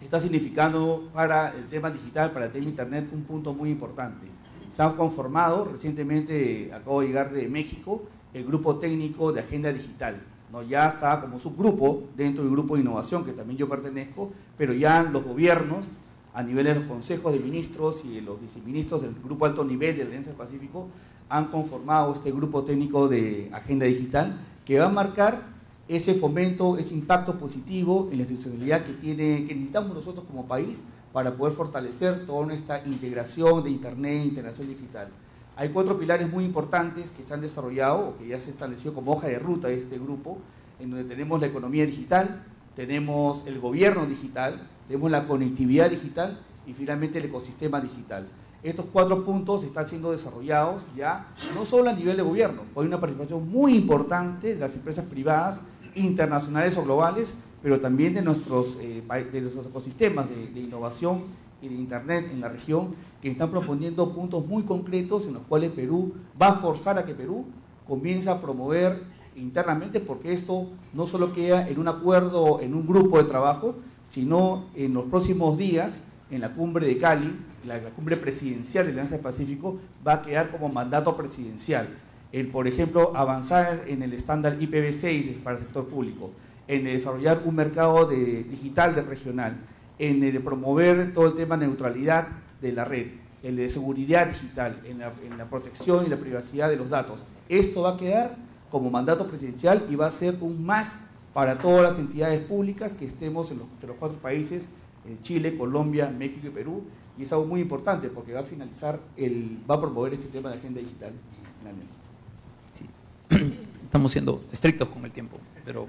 está significando para el tema digital, para el tema Internet, un punto muy importante se han conformado, recientemente acabo de llegar de México, el grupo técnico de agenda digital. ¿no? ya está como subgrupo dentro del grupo de innovación que también yo pertenezco, pero ya los gobiernos a nivel de los consejos de ministros y de los viceministros del grupo alto nivel de la Alianza del Pacífico han conformado este grupo técnico de agenda digital que va a marcar ese fomento, ese impacto positivo en la institucionalidad que, tiene, que necesitamos nosotros como país para poder fortalecer toda nuestra integración de Internet, integración digital. Hay cuatro pilares muy importantes que se han desarrollado o que ya se estableció como hoja de ruta de este grupo, en donde tenemos la economía digital, tenemos el gobierno digital, tenemos la conectividad digital y finalmente el ecosistema digital. Estos cuatro puntos están siendo desarrollados ya no solo a nivel de gobierno, hay una participación muy importante de las empresas privadas, internacionales o globales, pero también de nuestros, eh, de nuestros ecosistemas de, de innovación y de Internet en la región que están proponiendo puntos muy concretos en los cuales Perú va a forzar a que Perú comience a promover internamente, porque esto no solo queda en un acuerdo, en un grupo de trabajo, sino en los próximos días, en la cumbre de Cali, la, la cumbre presidencial de la Alianza del Pacífico, va a quedar como mandato presidencial. El, por ejemplo, avanzar en el estándar IPv6 para el sector público, en desarrollar un mercado de, digital de regional, en el promover todo el tema de neutralidad de la red, el de seguridad digital, en la, en la, protección y la privacidad de los datos. Esto va a quedar como mandato presidencial y va a ser un más para todas las entidades públicas que estemos en los, de los cuatro países, en Chile, Colombia, México y Perú, y es algo muy importante porque va a finalizar, el, va a promover este tema de agenda digital en la mesa. Sí. Estamos siendo estrictos con el tiempo, pero...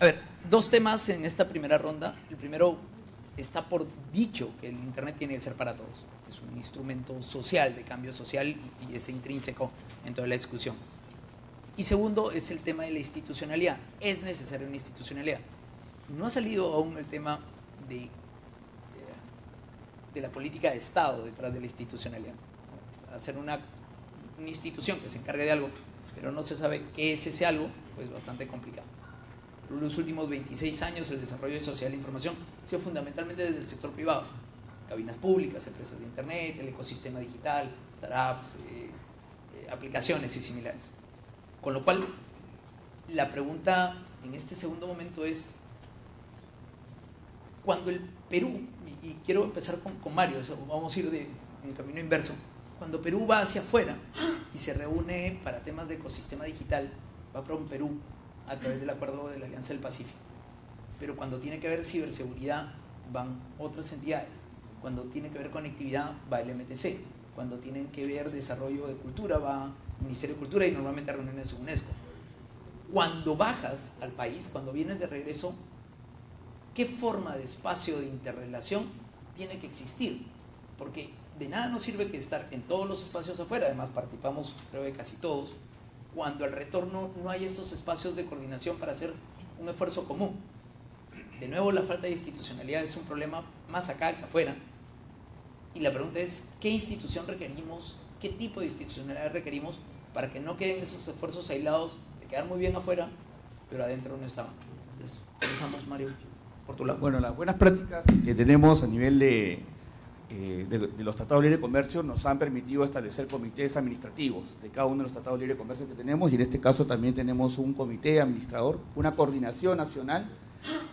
A ver, dos temas en esta primera ronda. El primero, está por dicho que el Internet tiene que ser para todos. Es un instrumento social, de cambio social, y, y es intrínseco en toda la discusión. Y segundo es el tema de la institucionalidad. Es necesaria una institucionalidad. No ha salido aún el tema de, de la política de Estado detrás de la institucionalidad. Hacer una, institución que se encargue de algo, pero no se sabe qué es ese algo, pues bastante complicado. Los últimos 26 años el desarrollo de social de información ha sido fundamentalmente desde el sector privado. Cabinas públicas, empresas de Internet, el ecosistema digital, startups, eh, eh, aplicaciones y similares. Con lo cual, la pregunta en este segundo momento es, cuando el Perú, y, quiero empezar con, Mario, vamos a ir de, en camino inverso, cuando Perú va hacia afuera y se reúne para temas de ecosistema digital, va para un Perú a través del acuerdo de la Alianza del Pacífico. Pero cuando tiene que ver ciberseguridad, van otras entidades. Cuando tiene que ver conectividad, va el MTC. Cuando tienen que ver desarrollo de cultura, va Ministerio de Cultura y normalmente reuniones de UNESCO. Cuando bajas al país, cuando vienes de regreso, ¿qué forma de espacio de interrelación tiene que existir? Porque de nada nos sirve que estar en todos los espacios afuera, además participamos creo que casi todos, cuando al retorno no hay estos espacios de coordinación para hacer un esfuerzo común. De nuevo, la falta de institucionalidad es un problema más acá que afuera. Y la pregunta es, ¿qué institución requerimos? ¿Qué tipo de institucionalidad requerimos para que no queden esos esfuerzos aislados de quedar muy bien afuera, pero adentro no estaban? Entonces, pensamos, Mario, por tu lado. Bueno, las buenas prácticas que tenemos a nivel de, eh, de, de, los tratados de libre comercio nos han permitido establecer comités administrativos de cada uno de los tratados de libre comercio que tenemos y en este caso también tenemos un comité administrador, una coordinación nacional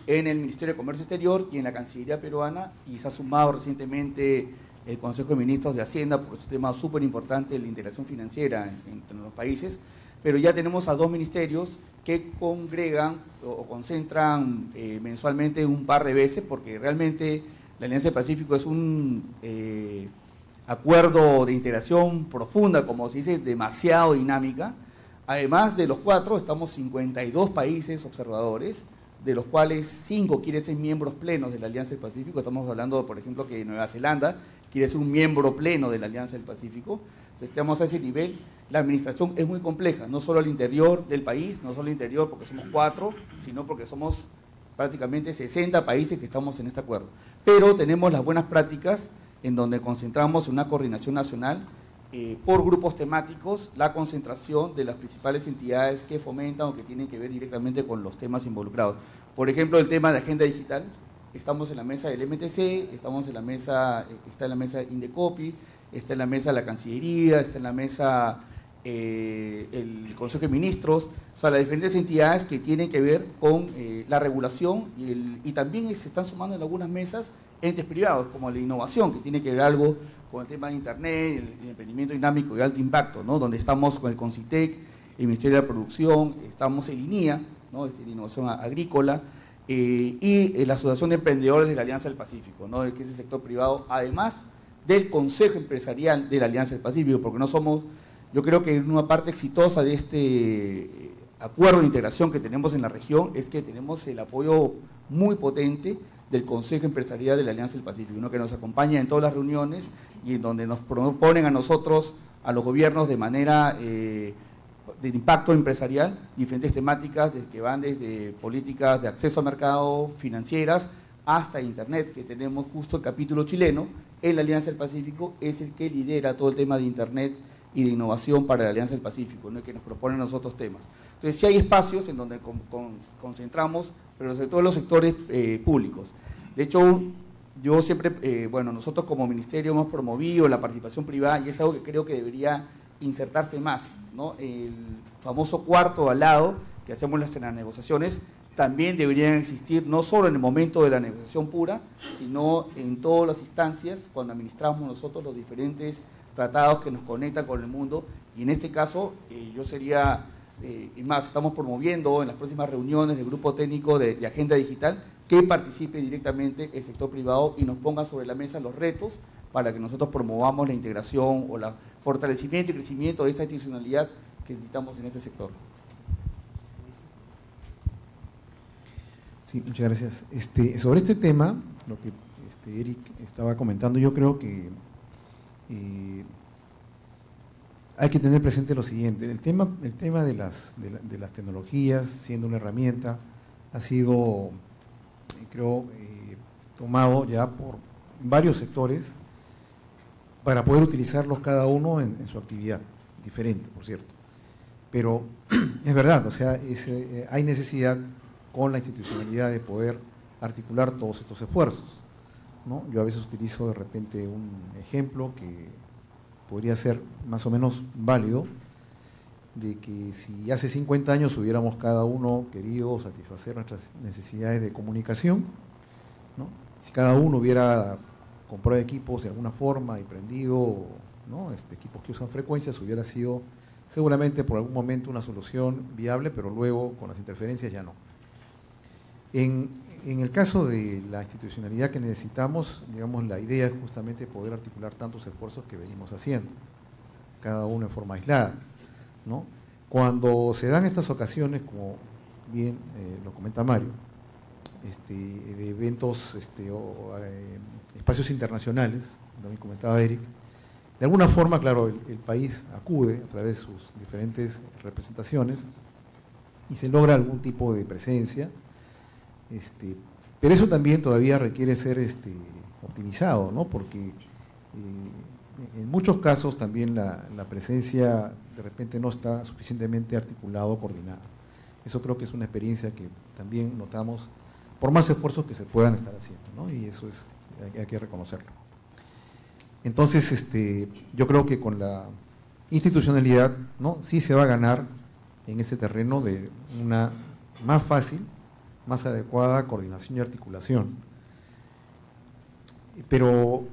en el Ministerio de Comercio Exterior y en la Cancillería peruana y se ha sumado recientemente el Consejo de Ministros de Hacienda por este tema súper importante de la integración financiera entre los países, pero ya tenemos a dos ministerios que congregan o, o concentran eh, mensualmente un par de veces porque realmente la Alianza del Pacífico es un eh, acuerdo de integración profunda, como se dice, demasiado dinámica. Además de los cuatro, estamos 52 países observadores, de los cuales cinco quieren ser miembros plenos de la Alianza del Pacífico. Estamos hablando, por ejemplo, que Nueva Zelanda quiere ser un miembro pleno de la Alianza del Pacífico. Estamos a ese nivel. La administración es muy compleja, no solo al interior del país, no solo al interior porque somos cuatro, sino porque somos prácticamente 60 países que estamos en este acuerdo. Pero tenemos las buenas prácticas en donde concentramos una coordinación nacional eh, por grupos temáticos, la concentración de las principales entidades que fomentan o que tienen que ver directamente con los temas involucrados. Por ejemplo, el tema de agenda digital, estamos en la mesa del MTC, estamos en la mesa, está en la mesa Indecopi, está en la mesa de la Cancillería, está en la mesa eh, el Consejo de Ministros, o sea, las diferentes entidades que tienen que ver con eh, la regulación y, también se están sumando en algunas mesas entes privados, como la innovación, que tiene que ver algo con el tema de Internet, el, emprendimiento dinámico de alto impacto, ¿no? donde estamos con el CONCITEC, el Ministerio de la Producción, estamos en INIA, ¿no? Este, innovación agrícola, eh, y la Asociación de Emprendedores de la Alianza del Pacífico, ¿no? que es el sector privado, además del Consejo Empresarial de la Alianza del Pacífico, porque no somos, yo creo que una parte exitosa de este eh, acuerdo de integración que tenemos en la región es que tenemos el apoyo muy potente del Consejo Empresarial de la Alianza del Pacífico, uno que nos acompaña en todas las reuniones y en donde nos proponen a nosotros, a los gobiernos, de manera eh, de impacto empresarial, diferentes temáticas que van desde políticas de acceso al mercado, financieras, hasta Internet, que tenemos justo el capítulo chileno, en la Alianza del Pacífico, es el que lidera todo el tema de Internet y de innovación para la Alianza del Pacífico, ¿no? que nos proponen los otros temas. Entonces, sí hay espacios en donde concentramos, pero sobre todo en los sectores eh, públicos. De hecho, yo siempre, eh, bueno, nosotros como ministerio hemos promovido la participación privada y es algo que creo que debería insertarse más, ¿no? El famoso cuarto al lado que hacemos en las negociaciones también deberían existir no solo en el momento de la negociación pura, sino en todas las instancias cuando administramos nosotros los diferentes tratados que nos conectan con el mundo. Y en este caso, eh, yo sería, eh, y más, estamos promoviendo en las próximas reuniones del grupo técnico de, de Agenda Digital que participe directamente el sector privado y nos ponga sobre la mesa los retos para que nosotros promovamos la integración o el fortalecimiento y crecimiento de esta institucionalidad que necesitamos en este sector. Sí, muchas gracias. Este, sobre este tema, lo que este, Eric estaba comentando, yo creo que eh, hay que tener presente lo siguiente. El tema, el tema de, las, de, las tecnologías, siendo una herramienta, ha sido, creo, eh, tomado ya por varios sectores para poder utilizarlos cada uno en, su actividad, diferente, por cierto. Pero es verdad, o sea, eh, hay necesidad con la institucionalidad de poder articular todos estos esfuerzos. ¿no? Yo a veces utilizo de repente un ejemplo que podría ser más o menos válido, de que si hace 50 años hubiéramos cada uno querido satisfacer nuestras necesidades de comunicación, ¿no? si cada uno hubiera comprado equipos de alguna forma y prendido ¿no? este, equipos que usan frecuencias, hubiera sido seguramente por algún momento una solución viable, pero luego con las interferencias ya no. En, el caso de la institucionalidad que necesitamos, digamos, la idea es justamente poder articular tantos esfuerzos que venimos haciendo, cada uno en forma aislada. ¿no? Cuando se dan estas ocasiones, como bien eh, lo comenta Mario, este, de eventos este, eh, espacios internacionales, también comentaba Eric, de alguna forma, claro, el, país acude a través de sus diferentes representaciones y se logra algún tipo de presencia, este, pero eso también todavía requiere ser este, optimizado, ¿no? porque eh, en muchos casos también la, presencia de repente no está suficientemente articulada o coordinada. Eso creo que es una experiencia que también notamos por más esfuerzos que se puedan estar haciendo, ¿no? y eso es, hay, que reconocerlo. Entonces, este, yo creo que con la institucionalidad, ¿no? sí se va a ganar en ese terreno de una más fácil más adecuada coordinación y articulación. Pero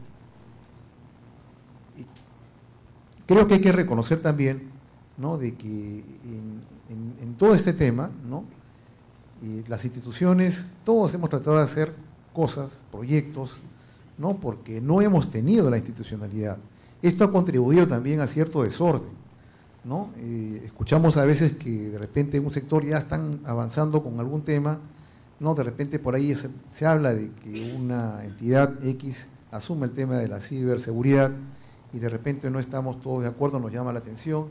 creo que hay que reconocer también ¿no? de que en, todo este tema, ¿no? las instituciones, todos hemos tratado de hacer cosas, proyectos, ¿no? porque no hemos tenido la institucionalidad. Esto ha contribuido también a cierto desorden. ¿no? Eh, escuchamos a veces que de repente en un sector ya están avanzando con algún tema ¿no? De repente por ahí se, habla de que una entidad X asume el tema de la ciberseguridad y de repente no estamos todos de acuerdo, nos llama la atención,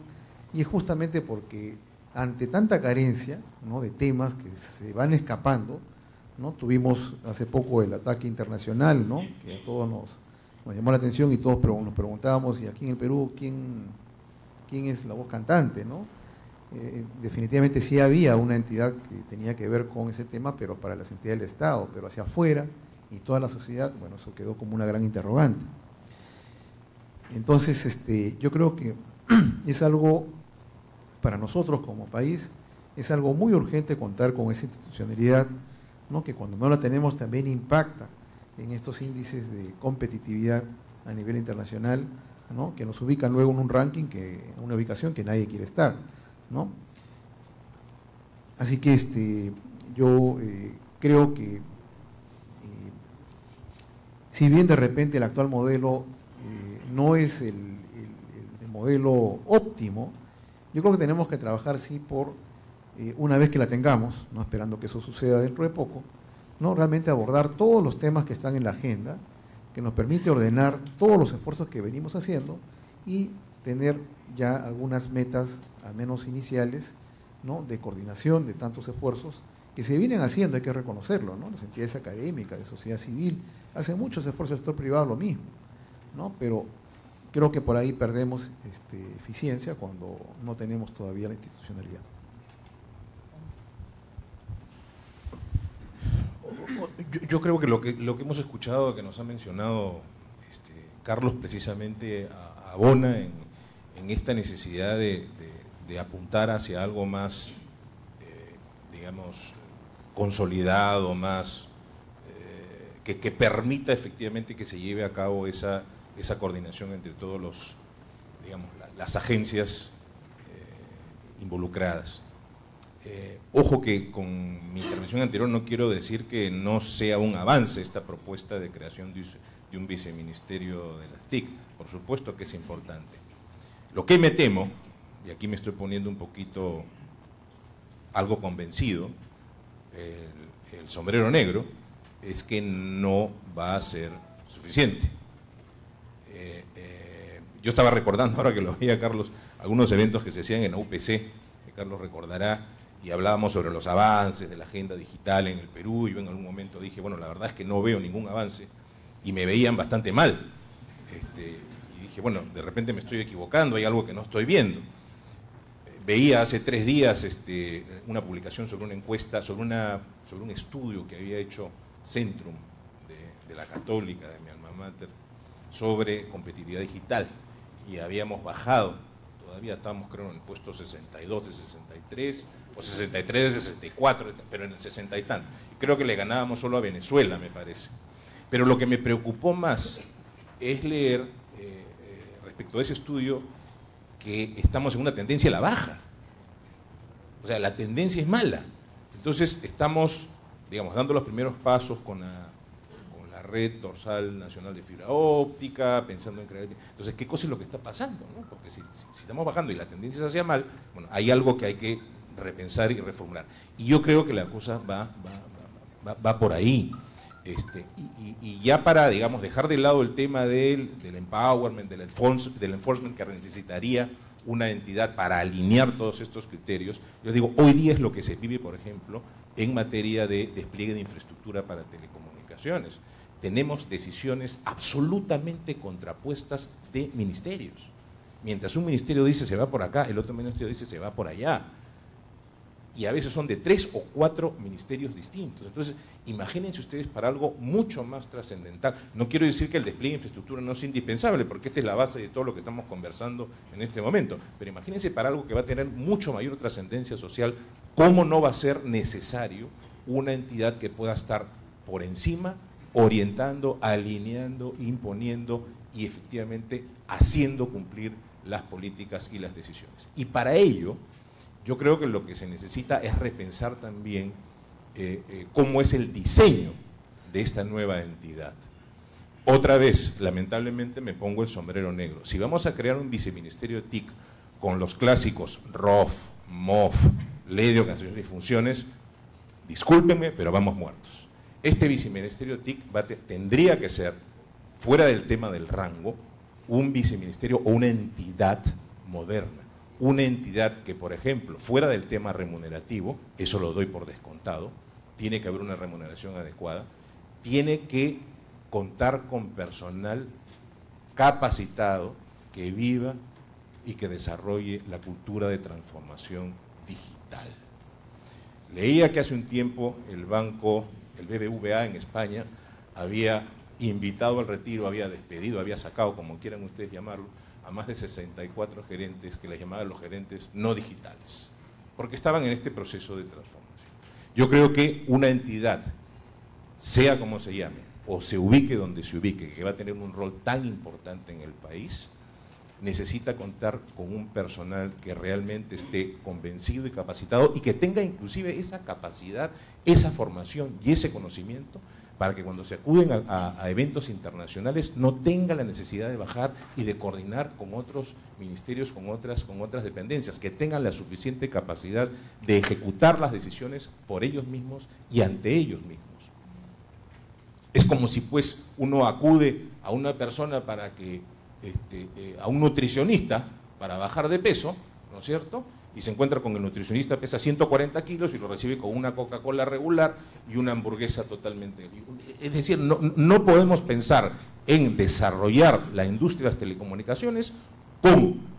y es justamente porque ante tanta carencia ¿no? de temas que se van escapando, ¿no? tuvimos hace poco el ataque internacional, ¿no? que a todos nos, llamó la atención y todos nos preguntábamos, y aquí en el Perú, ¿quién, quién es la voz cantante? ¿no? Eh, definitivamente sí había una entidad que tenía que ver con ese tema, pero para las entidades del Estado, pero hacia afuera y toda la sociedad, bueno, eso quedó como una gran interrogante. Entonces, este, yo creo que es algo para nosotros como país es algo muy urgente contar con esa institucionalidad, que cuando no la tenemos también impacta en estos índices de competitividad a nivel internacional, que nos ubican luego en un ranking, en una ubicación que nadie quiere estar. Así que este, yo eh, creo que, eh, si bien de repente el actual modelo eh, no es el, modelo óptimo, yo creo que tenemos que trabajar sí por, una vez que la tengamos, no esperando que eso suceda dentro de poco, ¿no? realmente abordar todos los temas que están en la agenda, que nos permite ordenar todos los esfuerzos que venimos haciendo y tener ya algunas metas, al menos iniciales, ¿no? de coordinación de tantos esfuerzos que se vienen haciendo, hay que reconocerlo, ¿no? las entidades académicas, de sociedad civil, hacen muchos esfuerzos, el sector privado lo mismo, ¿no? pero creo que por ahí perdemos este, eficiencia cuando no tenemos todavía la institucionalidad. Yo, creo que lo, que lo que hemos escuchado, que nos ha mencionado este, Carlos, precisamente abona en, en esta necesidad de, apuntar hacia algo más, eh, digamos, consolidado, más eh, que, permita efectivamente que se lleve a cabo esa, esa coordinación entre todos los, digamos, las agencias eh, involucradas. Ojo que con mi intervención anterior no quiero decir que no sea un avance esta propuesta de creación de, de un viceministerio de las TIC, por supuesto que es importante. Lo que me temo, y aquí me estoy poniendo un poquito algo convencido, el, sombrero negro, es que no va a ser suficiente. Eh, eh, yo estaba recordando, ahora que lo veía Carlos, algunos eventos que se hacían en la UPC, que Carlos recordará, y hablábamos sobre los avances de la agenda digital en el Perú, y yo en algún momento dije, bueno, la verdad es que no veo ningún avance, y me veían bastante mal. Este, dije, bueno, de repente me estoy equivocando, hay algo que no estoy viendo. Veía hace tres días este, una publicación sobre una encuesta, sobre, una, sobre un estudio que había hecho Centrum de, la Católica, de mi alma mater, sobre competitividad digital. Y habíamos bajado, todavía estábamos creo en el puesto 62 de 63, o 63 de 64, pero en el 60 y tanto. Creo que le ganábamos solo a Venezuela, me parece. Pero lo que me preocupó más es leer respecto a ese estudio que estamos en una tendencia a la baja. O sea, la tendencia es mala. Entonces estamos, digamos, dando los primeros pasos con la, red dorsal nacional de fibra óptica, pensando en crear... Entonces, ¿qué cosa es lo que está pasando? Porque si, estamos bajando y la tendencia se hacía mal, bueno, hay algo que hay que repensar y reformular. Y yo creo que la cosa va, va, va por ahí. Este, y, ya para, digamos, dejar de lado el tema del, empowerment, del, del enforcement que necesitaría una entidad para alinear todos estos criterios, yo digo, hoy día es lo que se vive, por ejemplo, en materia de despliegue de infraestructura para telecomunicaciones. Tenemos decisiones absolutamente contrapuestas de ministerios. Mientras un ministerio dice se va por acá, el otro ministerio dice se va por allá y a veces son de tres o cuatro ministerios distintos. Entonces, imagínense ustedes para algo mucho más trascendental. No quiero decir que el despliegue de infraestructura no es indispensable, porque esta es la base de todo lo que estamos conversando en este momento, pero imagínense para algo que va a tener mucho mayor trascendencia social, cómo no va a ser necesario una entidad que pueda estar por encima, orientando, alineando, imponiendo y efectivamente haciendo cumplir las políticas y las decisiones. Y para ello, yo creo que lo que se necesita es repensar también eh, eh, cómo es el diseño de esta nueva entidad. Otra vez, lamentablemente me pongo el sombrero negro. Si vamos a crear un viceministerio TIC con los clásicos ROF, MOF, Ley de Organizaciones y Funciones, discúlpenme, pero vamos muertos. Este viceministerio TIC tendría que ser, fuera del tema del rango, un viceministerio o una entidad moderna una entidad que, por ejemplo, fuera del tema remunerativo, eso lo doy por descontado, tiene que haber una remuneración adecuada, tiene que contar con personal capacitado que viva y que desarrolle la cultura de transformación digital. Leía que hace un tiempo el banco, el BBVA en España, había invitado al retiro, había despedido, había sacado, como quieran ustedes llamarlo, a más de 64 gerentes que les llamaban los gerentes no digitales, porque estaban en este proceso de transformación. Yo creo que una entidad, sea como se llame, o se ubique donde se ubique, que va a tener un rol tan importante en el país, necesita contar con un personal que realmente esté convencido y capacitado y que tenga inclusive esa capacidad, esa formación y ese conocimiento para que cuando se acuden a, eventos internacionales no tenga la necesidad de bajar y de coordinar con otros ministerios, con otras, con otras dependencias, que tengan la suficiente capacidad de ejecutar las decisiones por ellos mismos y ante ellos mismos. Es como si pues uno acude a una persona para que, este, eh, a un nutricionista para bajar de peso, ¿no es cierto?, y se encuentra con el nutricionista, pesa 140 kilos y lo recibe con una Coca-Cola regular y una hamburguesa totalmente... Es decir, no, no podemos pensar en desarrollar la industria de las telecomunicaciones con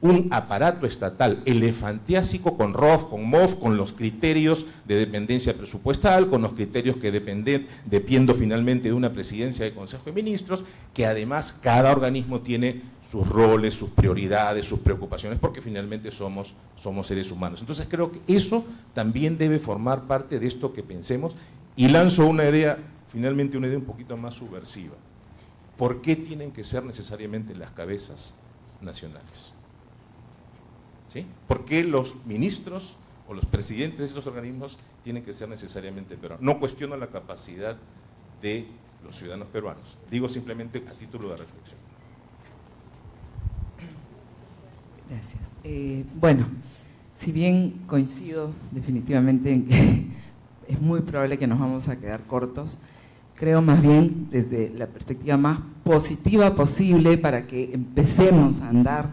un aparato estatal elefantiásico con ROF, con MOF, con los criterios de dependencia presupuestal, con los criterios que dependen, depiendo finalmente de una presidencia de Consejo de Ministros, que además cada organismo tiene sus roles, sus prioridades, sus preocupaciones, porque finalmente somos, somos seres humanos. Entonces creo que eso también debe formar parte de esto que pensemos y lanzo una idea, finalmente una idea un poquito más subversiva. ¿Por qué tienen que ser necesariamente las cabezas nacionales? ¿Sí? ¿Por qué los ministros o los presidentes de estos organismos tienen que ser necesariamente peruanos? No cuestiono la capacidad de los ciudadanos peruanos, digo simplemente a título de reflexión. Gracias. Eh, bueno, si bien coincido definitivamente en que es muy probable que nos vamos a quedar cortos, creo más bien desde la perspectiva más positiva posible para que empecemos a andar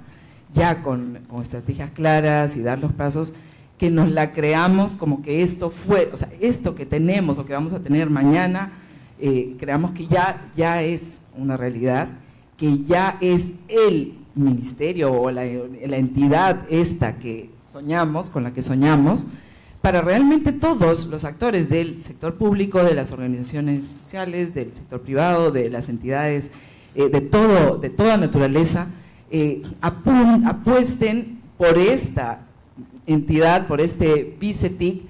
ya con, estrategias claras y dar los pasos, que nos la creamos como que esto fue, o sea, esto que tenemos o que vamos a tener mañana, eh, creamos que ya, ya es una realidad, que ya es el ministerio o la, entidad esta que soñamos, con la que soñamos, para realmente todos los actores del sector público, de las organizaciones sociales, del sector privado, de las entidades, eh, de, todo, de toda naturaleza, eh, apuesten por esta entidad, por este BICETIC,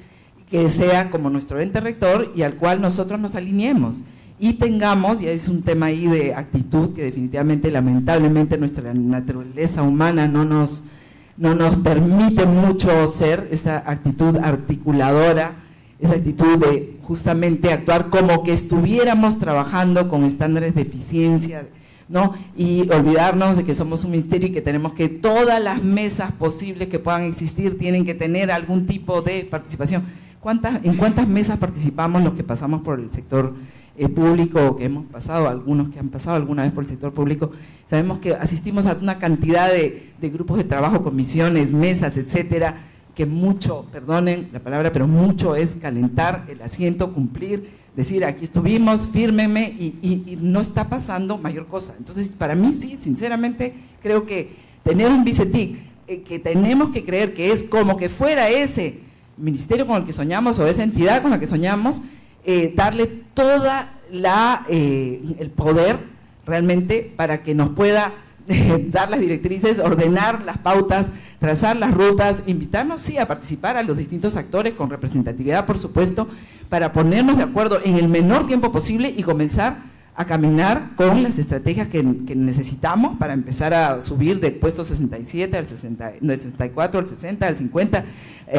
que sea como nuestro ente rector y al cual nosotros nos alineemos. Y tengamos, y es un tema ahí de actitud que definitivamente, lamentablemente, nuestra naturaleza humana no nos, no nos permite mucho ser, esa actitud articuladora, esa actitud de justamente actuar como que estuviéramos trabajando con estándares de eficiencia, ¿no? Y olvidarnos de que somos un ministerio y que tenemos que todas las mesas posibles que puedan existir tienen que tener algún tipo de participación. ¿Cuántas, ¿En cuántas mesas participamos los que pasamos por el sector eh, público que hemos pasado, algunos que han pasado alguna vez por el sector público, sabemos que asistimos a una cantidad de, grupos de trabajo, comisiones, mesas, etcétera, que mucho, perdonen la palabra, pero mucho es calentar el asiento, cumplir, decir aquí estuvimos, fírmeme y, no está pasando mayor cosa. Entonces, para mí sí, sinceramente, creo que tener un BICETIC, eh, que tenemos que creer que es como que fuera ese ministerio con el que soñamos o esa entidad con la que soñamos, eh, darle toda la, eh, el poder realmente para que nos pueda dar las directrices, ordenar las pautas, trazar las rutas, invitarnos sí a participar a los distintos actores con representatividad por supuesto, para ponernos de acuerdo en el menor tiempo posible y comenzar a caminar con las estrategias que, necesitamos para empezar a subir del puesto 67 al 60, 64 al 60, al 50,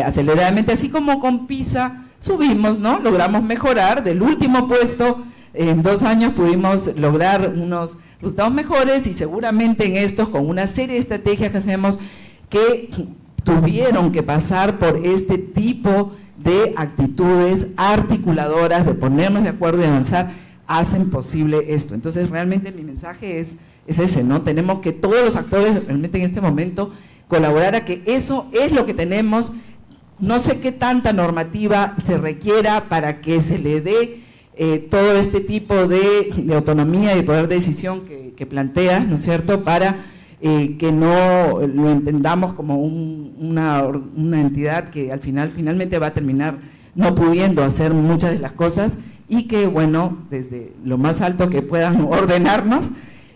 aceleradamente, así como con PISA, subimos, ¿no? Logramos mejorar del último puesto, en dos años pudimos lograr unos resultados mejores y seguramente en estos, con una serie de estrategias que hacemos, que tuvieron que pasar por este tipo de actitudes articuladoras, de ponernos de acuerdo y avanzar, hacen posible esto. Entonces, realmente mi mensaje es, es ese, ¿no? Tenemos que todos los actores realmente en este momento colaborar a que eso es lo que tenemos no sé qué tanta normativa se requiera para que se le dé eh, todo este tipo de, autonomía y poder de decisión que, planteas, ¿no es cierto?, para eh, que no lo entendamos como una, entidad que al final finalmente va a terminar no pudiendo hacer muchas de las cosas y que, bueno, desde lo más alto que puedan ordenarnos,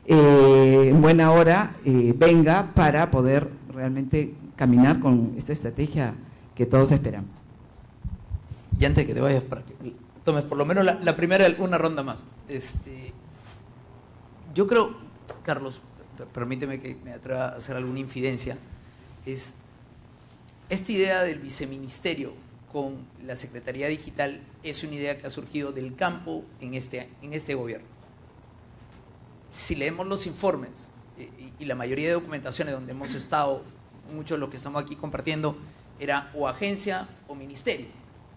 eh, en buena hora venga para poder realmente caminar con esta estrategia que todos esperamos. Y antes que te vayas, para que tomes por lo menos la, primera, una ronda más. Este, yo creo, Carlos, permíteme que me atreva a hacer alguna infidencia, es esta idea del viceministerio con la Secretaría Digital es una idea que ha surgido del campo en este, en este gobierno. Si leemos los informes eh, y, la mayoría de documentaciones donde hemos estado, mucho de lo que estamos aquí compartiendo, era o agencia o ministerio.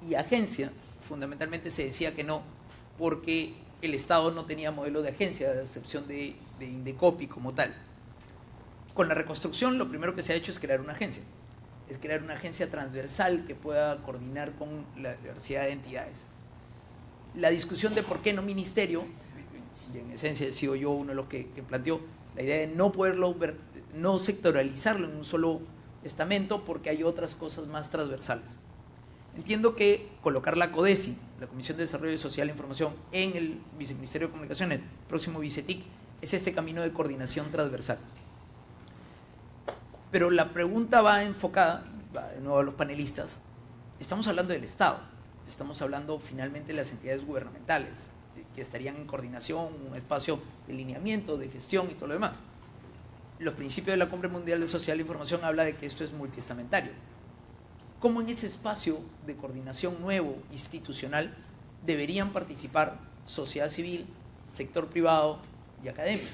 Y agencia, fundamentalmente se decía que no, porque el Estado no tenía modelo de agencia, a excepción de, de Indecopi como tal. Con la reconstrucción, lo primero que se ha hecho es crear una agencia. Es crear una agencia transversal que pueda coordinar con la diversidad de entidades. La discusión de por qué no ministerio, y en esencia he sido yo uno de los que, que planteó la idea de no poderlo ver, no sectoralizarlo en un solo estamento porque hay otras cosas más transversales. Entiendo que colocar la CODESI, la Comisión de Desarrollo Social e Información, en el Viceministerio de Comunicaciones, próximo VICETIC, es este camino de coordinación transversal. Pero la pregunta va enfocada, de nuevo a los panelistas, estamos hablando del Estado, estamos hablando finalmente de las entidades gubernamentales, que estarían en coordinación, un espacio de lineamiento, de gestión y todo lo demás. Los principios de la Cumbre Mundial de Social e Información habla de que esto es multiestamentario. ¿Cómo en ese espacio de coordinación nuevo, institucional, deberían participar sociedad civil, sector privado y academia?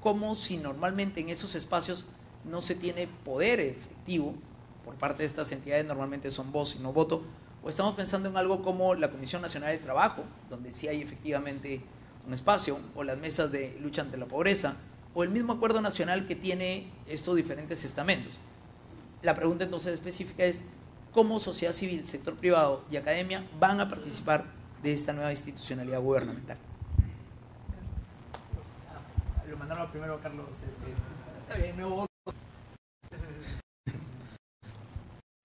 ¿Cómo si normalmente en esos espacios no se tiene poder efectivo por parte de estas entidades, normalmente son voz y no voto, o estamos pensando en algo como la Comisión Nacional de Trabajo, donde sí hay efectivamente un espacio, o las mesas de lucha ante la pobreza, o el mismo acuerdo nacional que tiene estos diferentes estamentos. La pregunta entonces específica es, ¿cómo sociedad civil, sector privado y academia van a participar de esta nueva institucionalidad gubernamental? Lo mandaron primero a Carlos. Este, está bien, me voy.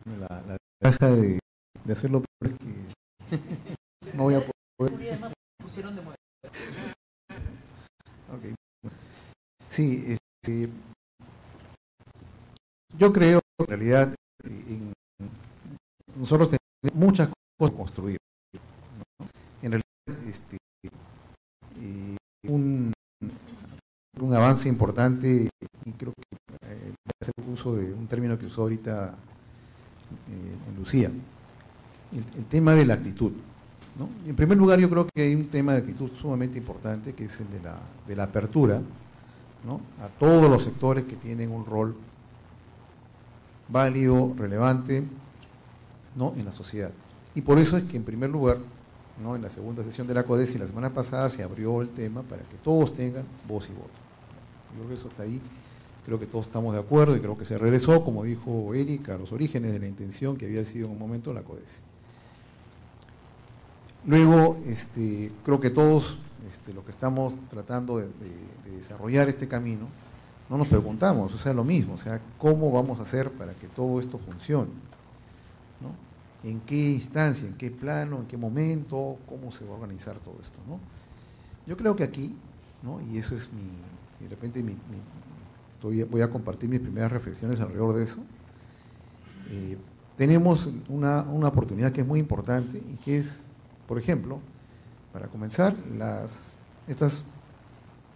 La, la ventaja de, de hacerlo porque no voy a poder. Okay. Sí, este, yo creo que en realidad nosotros tenemos muchas cosas que construir. En realidad, este, un, avance importante, y creo que eh, a hacer uso de un término que usó ahorita eh, Lucía, el, tema de la actitud. En primer lugar, yo creo que hay un tema de actitud sumamente importante, que es el de la, de la apertura a todos los sectores que tienen un rol válido, relevante ¿no? en la sociedad. Y por eso es que en primer lugar, ¿no? en la segunda sesión de la CODESI la semana pasada se abrió el tema para que todos tengan voz y voto. Yo creo que eso está ahí, creo que todos estamos de acuerdo y creo que se regresó, como dijo Erika, a los orígenes de la intención que había sido en un momento la CODESI. Luego, este, creo que todos este, lo que estamos tratando de, desarrollar este camino, no nos preguntamos, o sea, lo mismo, o sea, ¿cómo vamos a hacer para que todo esto funcione? ¿no? ¿En qué instancia, en qué plano, en qué momento, cómo se va a organizar todo esto? ¿no? Yo creo que aquí, ¿no? y eso es mi, de repente mi, voy a compartir mis primeras reflexiones alrededor de eso, eh, tenemos una, una oportunidad que es muy importante y que es, por ejemplo, para comenzar, las, estas,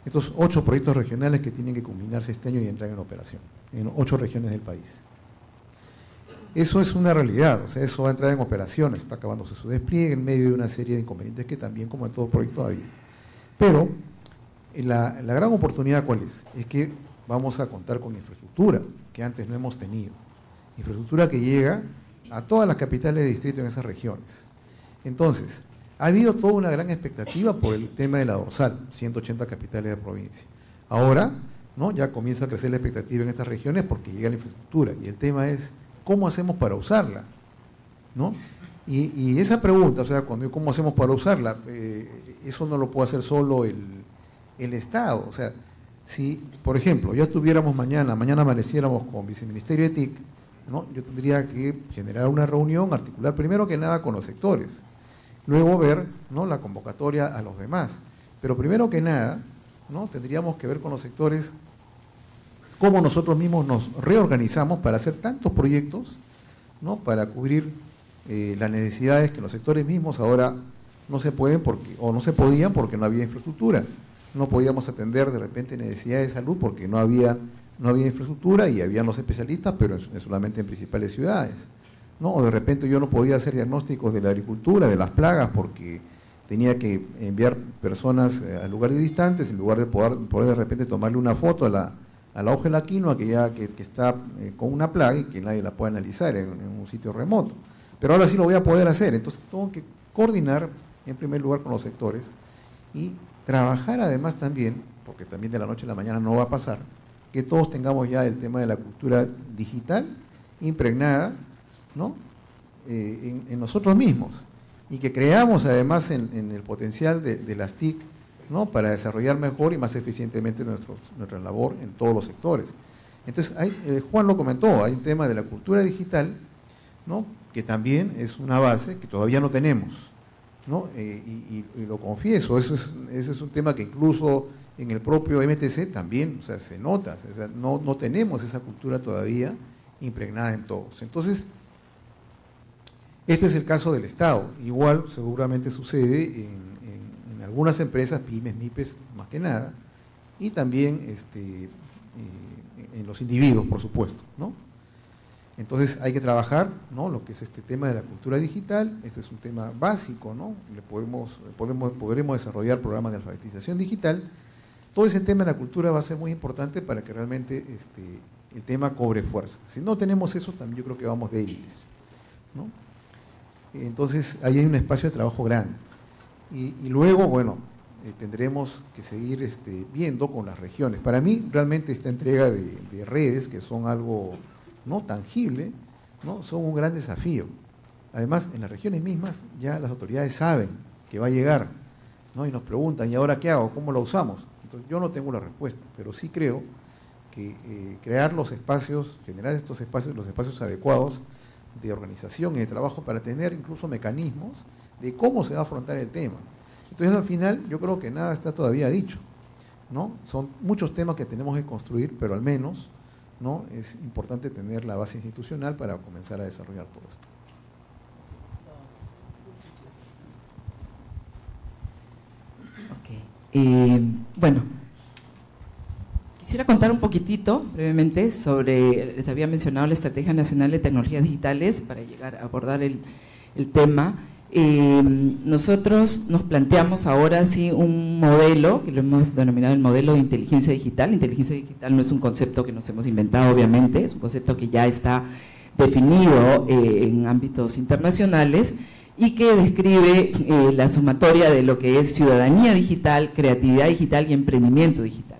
estos ocho proyectos regionales que tienen que culminarse este año y entrar en operación, en ocho regiones del país. Eso es una realidad, o sea, eso va a entrar en operación, está acabándose su despliegue en medio de una serie de inconvenientes que también, como en todo proyecto, había. Pero la, la gran oportunidad, ¿cuál es? Es que vamos a contar con infraestructura que antes no hemos tenido. Infraestructura que llega a todas las capitales de distrito en esas regiones. Entonces, ha habido toda una gran expectativa por el tema de la dorsal, 180 capitales de provincia. Ahora, ¿no? ya comienza a crecer la expectativa en estas regiones porque llega la infraestructura. Y el tema es, ¿cómo hacemos para usarla? ¿No? Y, esa pregunta, o sea, cuando ¿cómo hacemos para usarla? Eh, eso no lo puede hacer solo el, el Estado. O sea, si, por ejemplo, ya estuviéramos mañana, mañana amaneciéramos con Viceministerio de TIC, ¿no? yo tendría que generar una reunión, articular primero que nada con los sectores luego ver ¿no? la convocatoria a los demás. Pero primero que nada, ¿no? tendríamos que ver con los sectores cómo nosotros mismos nos reorganizamos para hacer tantos proyectos, ¿no? para cubrir eh, las necesidades que los sectores mismos ahora no se pueden porque, o no se podían porque no había infraestructura. No podíamos atender de repente necesidades de salud porque no había, no había infraestructura y habían los especialistas, pero solamente en principales ciudades. ¿No? De repente yo no podía hacer diagnósticos de la agricultura, de las plagas, porque tenía que enviar personas eh, a lugares distantes en lugar de poder, poder de repente tomarle una foto a la, a la hoja de la quinoa que ya que, está eh, con una plaga y que nadie la puede analizar en, un sitio remoto. Pero ahora sí lo voy a poder hacer, entonces tengo que coordinar en primer lugar con los sectores y trabajar además también, porque también de la noche a la mañana no va a pasar, que todos tengamos ya el tema de la cultura digital impregnada ¿no? Eh, en, nosotros mismos y que creamos además en, el potencial de, las TIC ¿no? para desarrollar mejor y más eficientemente nuestra labor en todos los sectores. Entonces, hay, eh, Juan lo comentó, hay un tema de la cultura digital, ¿no? que también es una base que todavía no tenemos. ¿no? Eh, y, lo confieso, eso es, ese es un tema que incluso en el propio MTC también o sea, se nota, no, no tenemos esa cultura todavía impregnada en todos. Entonces, este es el caso del Estado. Igual seguramente sucede en, algunas empresas, pymes, MIPES, más que nada, y también este, eh, en los individuos, por supuesto. Entonces hay que trabajar ¿no? lo que es este tema de la cultura digital, este es un tema básico, ¿no? Le podemos, podremos desarrollar programas de alfabetización digital. Todo ese tema de la cultura va a ser muy importante para que realmente este, el tema cobre fuerza. Si no tenemos eso, también yo creo que vamos débiles. ¿no? Entonces, ahí hay un espacio de trabajo grande. Y, luego, bueno, eh, tendremos que seguir este, viendo con las regiones. Para mí, realmente esta entrega de, redes, que son algo no tangible, ¿no? son un gran desafío. Además, en las regiones mismas ya las autoridades saben que va a llegar, ¿no? y nos preguntan, ¿y ahora qué hago? ¿Cómo lo usamos? Entonces, yo no tengo la respuesta, pero sí creo que eh, crear los espacios, generar estos espacios, los espacios adecuados, de organización y de trabajo para tener incluso mecanismos de cómo se va a afrontar el tema. Entonces al final yo creo que nada está todavía dicho. ¿no? Son muchos temas que tenemos que construir, pero al menos ¿no? es importante tener la base institucional para comenzar a desarrollar todo esto. Eh, bueno, Quisiera contar un poquitito, brevemente, sobre, les había mencionado la Estrategia Nacional de Tecnologías Digitales para llegar a abordar el, tema. Eh, nosotros nos planteamos ahora sí un modelo, que lo hemos denominado el modelo de inteligencia digital. Inteligencia digital no es un concepto que nos hemos inventado, obviamente, es un concepto que ya está definido eh, en ámbitos internacionales y que describe eh, la sumatoria de lo que es ciudadanía digital, creatividad digital y emprendimiento digital.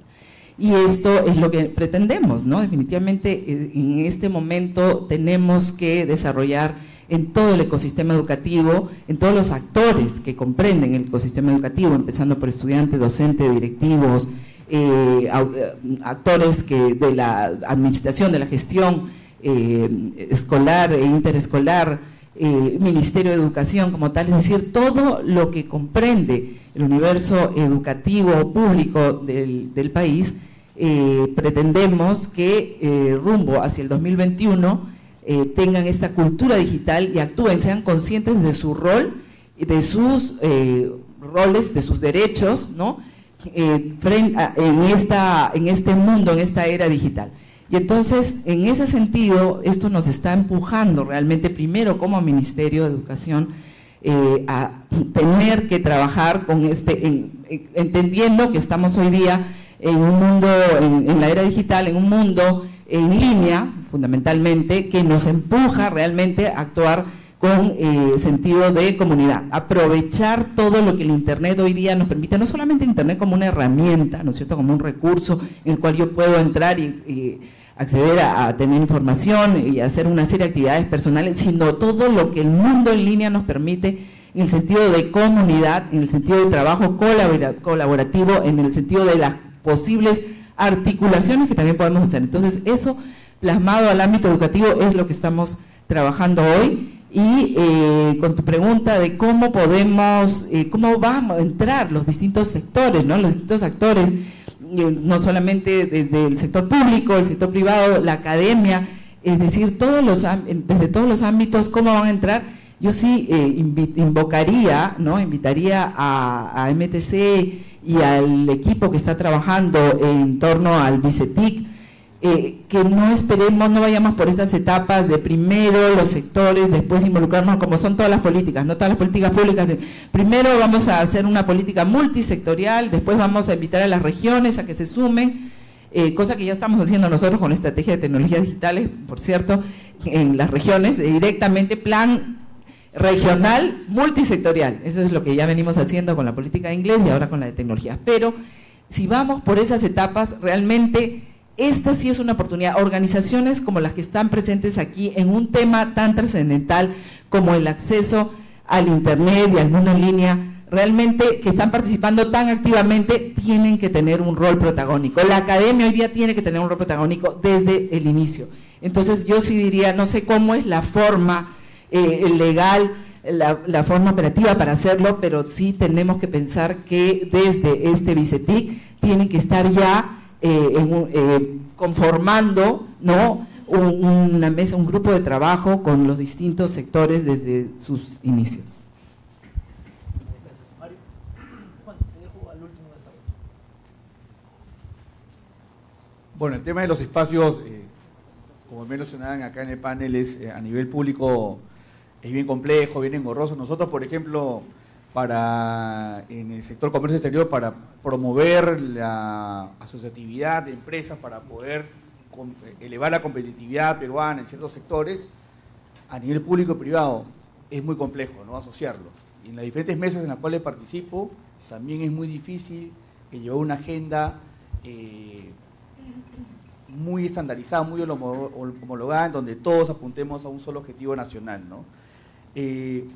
Y esto es lo que pretendemos, ¿no? Definitivamente eh, en este momento tenemos que desarrollar en todo el ecosistema educativo, en todos los actores que comprenden el ecosistema educativo, empezando por estudiantes, docentes, directivos, eh, eh, actores que de la administración, de la gestión escolar e interescolar, Ministerio de Educación como tal, es decir, todo lo que comprende el universo educativo público del, del país, eh, pretendemos que eh, rumbo hacia el 2021 eh, tengan esta cultura digital y actúen, sean conscientes de su rol, de sus roles, de sus derechos, ¿no? en, esta, en este mundo, en esta era digital. Y entonces, en ese sentido, esto nos está empujando realmente primero como Ministerio de Educación a tener que trabajar con este, entendiendo que estamos hoy día en un mundo, en, la era digital, en un mundo en línea, fundamentalmente, que nos empuja realmente a actuar con eh, sentido de comunidad, aprovechar todo lo que el Internet hoy día nos permite, no solamente Internet como una herramienta, ¿no es cierto?, como un recurso en el cual yo puedo entrar y, acceder a, a, tener información y hacer una serie de actividades personales, sino todo lo que el mundo en línea nos permite en el sentido de comunidad, en el sentido de trabajo colaborativo, en el sentido de la posibles articulaciones que también podemos hacer. Entonces, eso plasmado al ámbito educativo es lo que estamos trabajando hoy y eh, con tu pregunta de cómo podemos, eh, cómo van a entrar los distintos sectores, ¿no? los distintos actores, eh, no solamente desde el sector público, el sector privado, la academia, es decir, todos los, desde todos los ámbitos, cómo van a entrar. Yo sí invocaría, ¿no? invitaría a MTC y al equipo que está trabajando en torno al BICETIC, eh, que no esperemos, no vayamos por esas etapas de primero los sectores, después involucrarnos, como son todas las políticas, no todas las políticas públicas. Primero vamos a hacer una política multisectorial, después vamos a invitar a las regiones a que se sumen, eh, cosa que ya estamos haciendo nosotros con la estrategia de tecnologías digitales, por cierto, en las regiones, directamente plan regional multisectorial. Eso es lo que ya venimos haciendo con la política de inglés y ahora con la de tecnologías. Pero si vamos por esas etapas, realmente esta sí es una oportunidad. Organizaciones como las que están presentes aquí en un tema tan trascendental como el acceso al Internet y al mundo en línea, realmente que están participando tan activamente, tienen que tener un rol protagónico. La academia hoy día tiene que tener un rol protagónico desde el inicio. Entonces yo sí diría, no sé cómo es la forma eh, legal, la, la, forma operativa para hacerlo, pero sí tenemos que pensar que desde este BICETIC tienen que estar ya eh, eh, conformando ¿no? una mesa, un grupo de trabajo con los distintos sectores desde sus inicios. Bueno, el tema de los espacios, eh, como me mencionaban acá en el panel, es a nivel público es bien complejo, bien engorroso. Nosotros, por ejemplo, para en el sector comercio exterior para promover la asociatividad de empresas para poder elevar la competitividad peruana en ciertos sectores a nivel público y privado es muy complejo no asociarlo. Y en las diferentes mesas en las cuales participo también es muy difícil llevar una agenda eh, muy estandarizada muy homologada en donde todos apuntemos a un solo objetivo nacional no eh,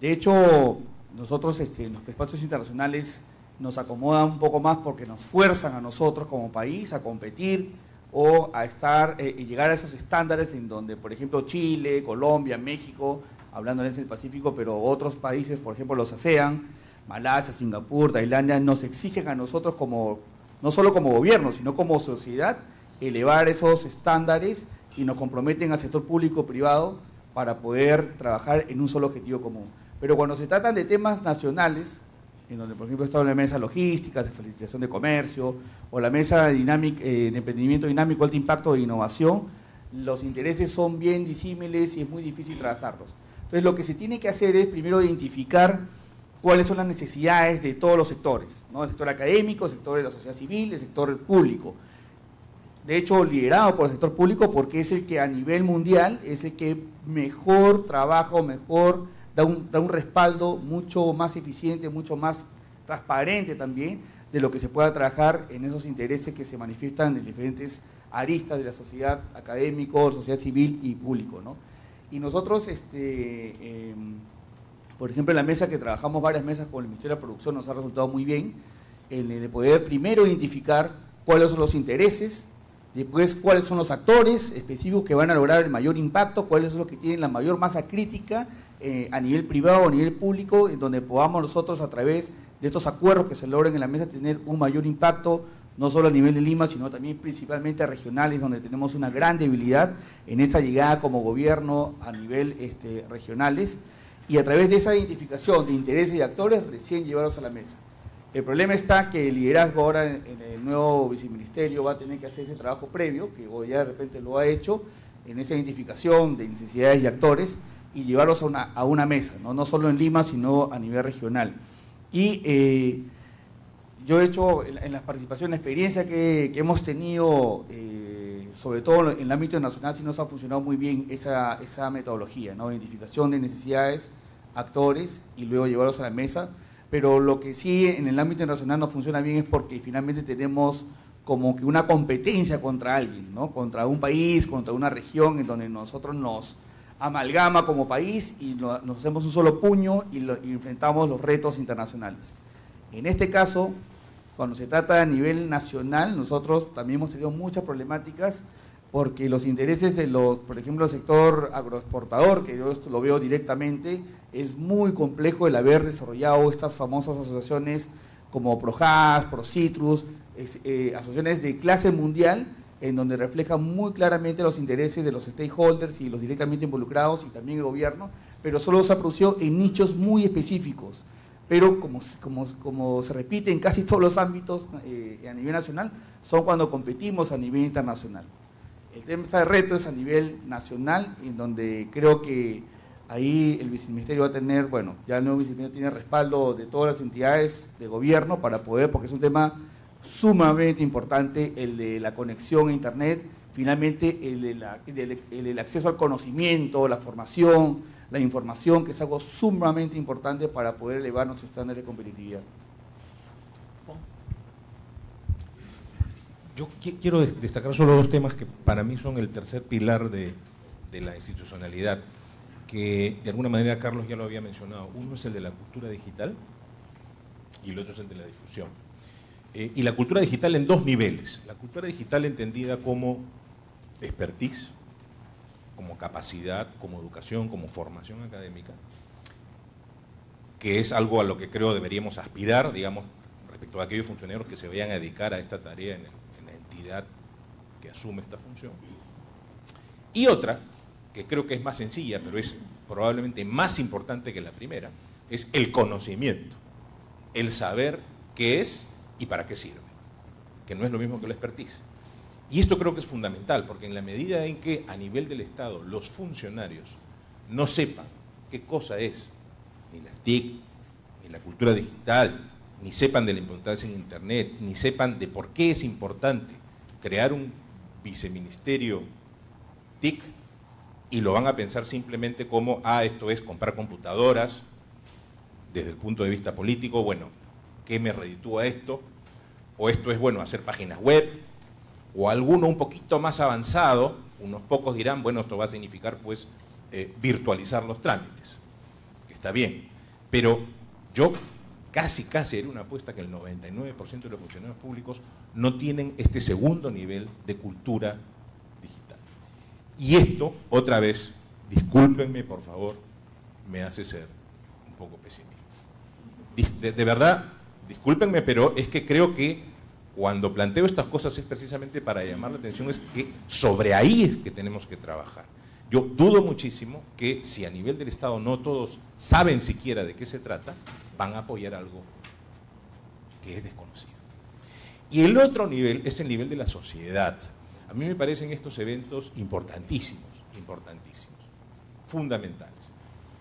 de hecho nosotros este, los espacios internacionales nos acomodan un poco más porque nos fuerzan a nosotros como país a competir o a estar eh, y llegar a esos estándares en donde, por ejemplo, Chile, Colombia, México, hablando en el Pacífico, pero otros países, por ejemplo, los ASEAN, Malasia, Singapur, Tailandia, nos exigen a nosotros como, no solo como gobierno, sino como sociedad, elevar esos estándares y nos comprometen al sector público-privado para poder trabajar en un solo objetivo común. Pero cuando se tratan de temas nacionales, en donde por ejemplo está la mesa logística, de facilitación de comercio, o la mesa eh, de emprendimiento dinámico, alto impacto e innovación, los intereses son bien disímiles y es muy difícil trabajarlos. Entonces lo que se tiene que hacer es primero identificar cuáles son las necesidades de todos los sectores, ¿no? el sector académico, el sector de la sociedad civil, el sector público. De hecho, liderado por el sector público porque es el que a nivel mundial es el que mejor trabaja, mejor da un, respaldo mucho más eficiente, mucho más transparente también de lo que se pueda trabajar en esos intereses que se manifiestan en diferentes aristas de la sociedad académico, sociedad civil y público. ¿no? Y nosotros, este, em, por ejemplo, en la mesa que trabajamos varias mesas con el Ministerio de Producción nos ha resultado muy bien el de poder primero identificar cuáles son los intereses, después cuáles son los actores específicos que van a lograr el mayor impacto, cuáles son los que tienen la mayor masa crítica eh, a nivel privado a nivel público, en donde podamos nosotros a través de estos acuerdos que se logren en la mesa tener un mayor impacto, no solo a nivel de Lima, sino también principalmente a regionales, donde tenemos una gran debilidad en esa llegada como gobierno a nivel este, regionales, y a través de esa identificación de intereses y actores recién llevarlos a la mesa. El problema está que el liderazgo ahora en, el nuevo viceministerio va a tener que hacer ese trabajo previo, que hoy ya de repente lo ha hecho, en esa identificación de necesidades y actores, y llevarlos a una, a una mesa, ¿no? no solo en Lima, sino a nivel regional. Y eh, yo he hecho en, las participaciones, la experiencia que, hemos tenido, eh, sobre todo en el ámbito nacional, sí nos ha funcionado muy bien esa, esa metodología, ¿no? identificación de necesidades, actores y luego llevarlos a la mesa. Pero lo que sí en el ámbito nacional no funciona bien es porque finalmente tenemos como que una competencia contra alguien, ¿no? contra un país, contra una región en donde nosotros nos amalgama como país y nos hacemos un solo puño y, enfrentamos los retos internacionales. En este caso, cuando se trata a nivel nacional, nosotros también hemos tenido muchas problemáticas porque los intereses de los, por ejemplo, el sector agroexportador, que yo esto lo veo directamente, es muy complejo el haber desarrollado estas famosas asociaciones como ProHas, ProCitrus, eh, asociaciones de clase mundial, en donde reflejan muy claramente los intereses de los stakeholders y los directamente involucrados y también el gobierno, pero solo se ha producido en nichos muy específicos. Pero como, como, como se repite en casi todos los ámbitos eh, a nivel nacional, son cuando competimos a nivel internacional. El tema de reto es a nivel nacional, en donde creo que ahí el viceministerio va a tener, bueno, ya el nuevo viceministerio tiene respaldo de todas las entidades de gobierno para poder, porque es un tema sumamente importante, el de la conexión a Internet, finalmente el, de el, acceso al conocimiento, la formación, la información, que es algo sumamente importante para poder elevar nuestro estándar de competitividad. Yo quiero destacar solo dos temas que para mí son el tercer pilar de, la institucionalidad, que de alguna manera Carlos ya lo había mencionado. Uno es el de la cultura digital y el otro es el de la difusión. Eh, y la cultura digital en dos niveles. La cultura digital entendida como expertise, como capacidad, como educación, como formación académica, que es algo a lo que creo deberíamos aspirar, digamos, respecto a aquellos funcionarios que se vayan a dedicar a esta tarea en el que asume esta función. Y otra, que creo que es más sencilla, pero es probablemente más importante que la primera, es el conocimiento, el saber qué es y para qué sirve, que no es lo mismo que la expertise. Y esto creo que es fundamental, porque en la medida en que a nivel del Estado los funcionarios no sepan qué cosa es ni las TIC, ni la cultura digital, ni sepan de la importancia en Internet, ni sepan de por qué es importante crear un viceministerio TIC y lo van a pensar simplemente como, ah, esto es comprar computadoras, desde el punto de vista político, bueno, ¿qué me reditúa esto? O esto es, bueno, hacer páginas web, o alguno un poquito más avanzado, unos pocos dirán, bueno, esto va a significar pues eh, virtualizar los trámites, que está bien, pero yo casi, casi era una apuesta que el 99% de los funcionarios públicos no tienen este segundo nivel de cultura digital. Y esto, otra vez, discúlpenme por favor, me hace ser un poco pesimista. De, de verdad, discúlpenme, pero es que creo que cuando planteo estas cosas es precisamente para llamar la atención, es que sobre ahí es que tenemos que trabajar. Yo dudo muchísimo que si a nivel del Estado no todos saben siquiera de qué se trata, van a apoyar algo que es desconocido. Y el otro nivel es el nivel de la sociedad. A mí me parecen estos eventos importantísimos, importantísimos, fundamentales.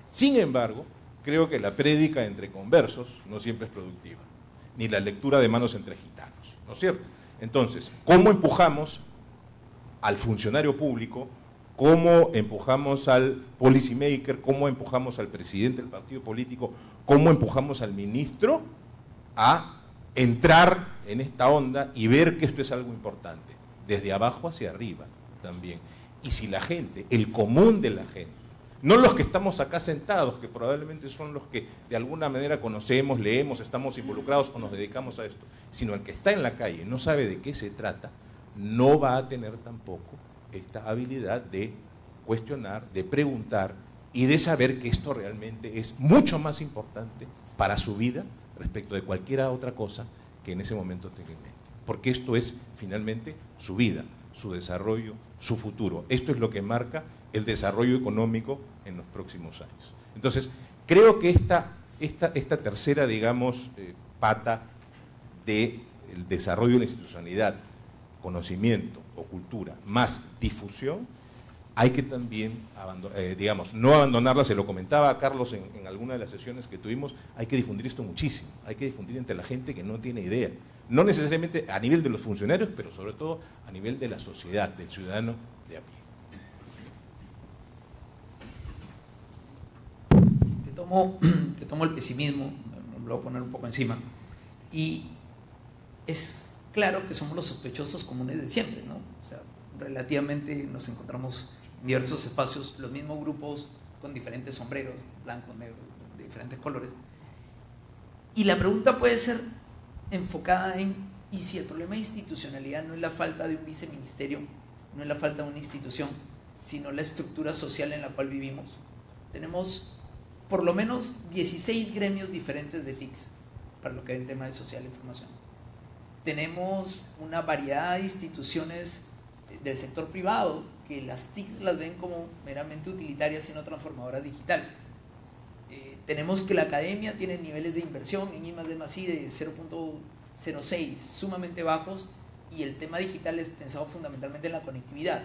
Sin embargo, creo que la prédica entre conversos no siempre es productiva, ni la lectura de manos entre gitanos, ¿no es cierto? Entonces, ¿cómo empujamos al funcionario público cómo empujamos al policymaker, cómo empujamos al presidente del partido político, cómo empujamos al ministro a entrar en esta onda y ver que esto es algo importante, desde abajo hacia arriba también. Y si la gente, el común de la gente, no los que estamos acá sentados, que probablemente son los que de alguna manera conocemos, leemos, estamos involucrados o nos dedicamos a esto, sino el que está en la calle, no sabe de qué se trata, no va a tener tampoco esta habilidad de cuestionar, de preguntar y de saber que esto realmente es mucho más importante para su vida respecto de cualquier otra cosa que en ese momento tenga en mente. Porque esto es finalmente su vida, su desarrollo, su futuro. Esto es lo que marca el desarrollo económico en los próximos años. Entonces, creo que esta, esta, esta tercera, digamos, eh, pata del desarrollo de la institucionalidad, conocimiento, o cultura más difusión, hay que también, eh, digamos, no abandonarla, se lo comentaba Carlos en, alguna de las sesiones que tuvimos, hay que difundir esto muchísimo, hay que difundir entre la gente que no tiene idea, no necesariamente a nivel de los funcionarios, pero sobre todo a nivel de la sociedad, del ciudadano de a pie. Te tomo, te tomo el pesimismo, lo voy a poner un poco encima, y es claro que somos los sospechosos comunes de siempre, ¿no? O sea, relativamente nos encontramos en diversos espacios, los mismos grupos con diferentes sombreros, blancos, negros, de diferentes colores. Y la pregunta puede ser enfocada en, ¿y si el problema de institucionalidad no es la falta de un viceministerio no es la falta de una institución, sino la estructura social en la cual vivimos. Tenemos por lo menos 16 gremios diferentes de TICs para lo que es el tema de social e información. Tenemos una variedad de instituciones del sector privado que las TICs las ven como meramente utilitarias y no transformadoras digitales. Eh, tenemos que la academia tiene niveles de inversión en I más de de 0.06, sumamente bajos, y el tema digital es pensado fundamentalmente en la conectividad.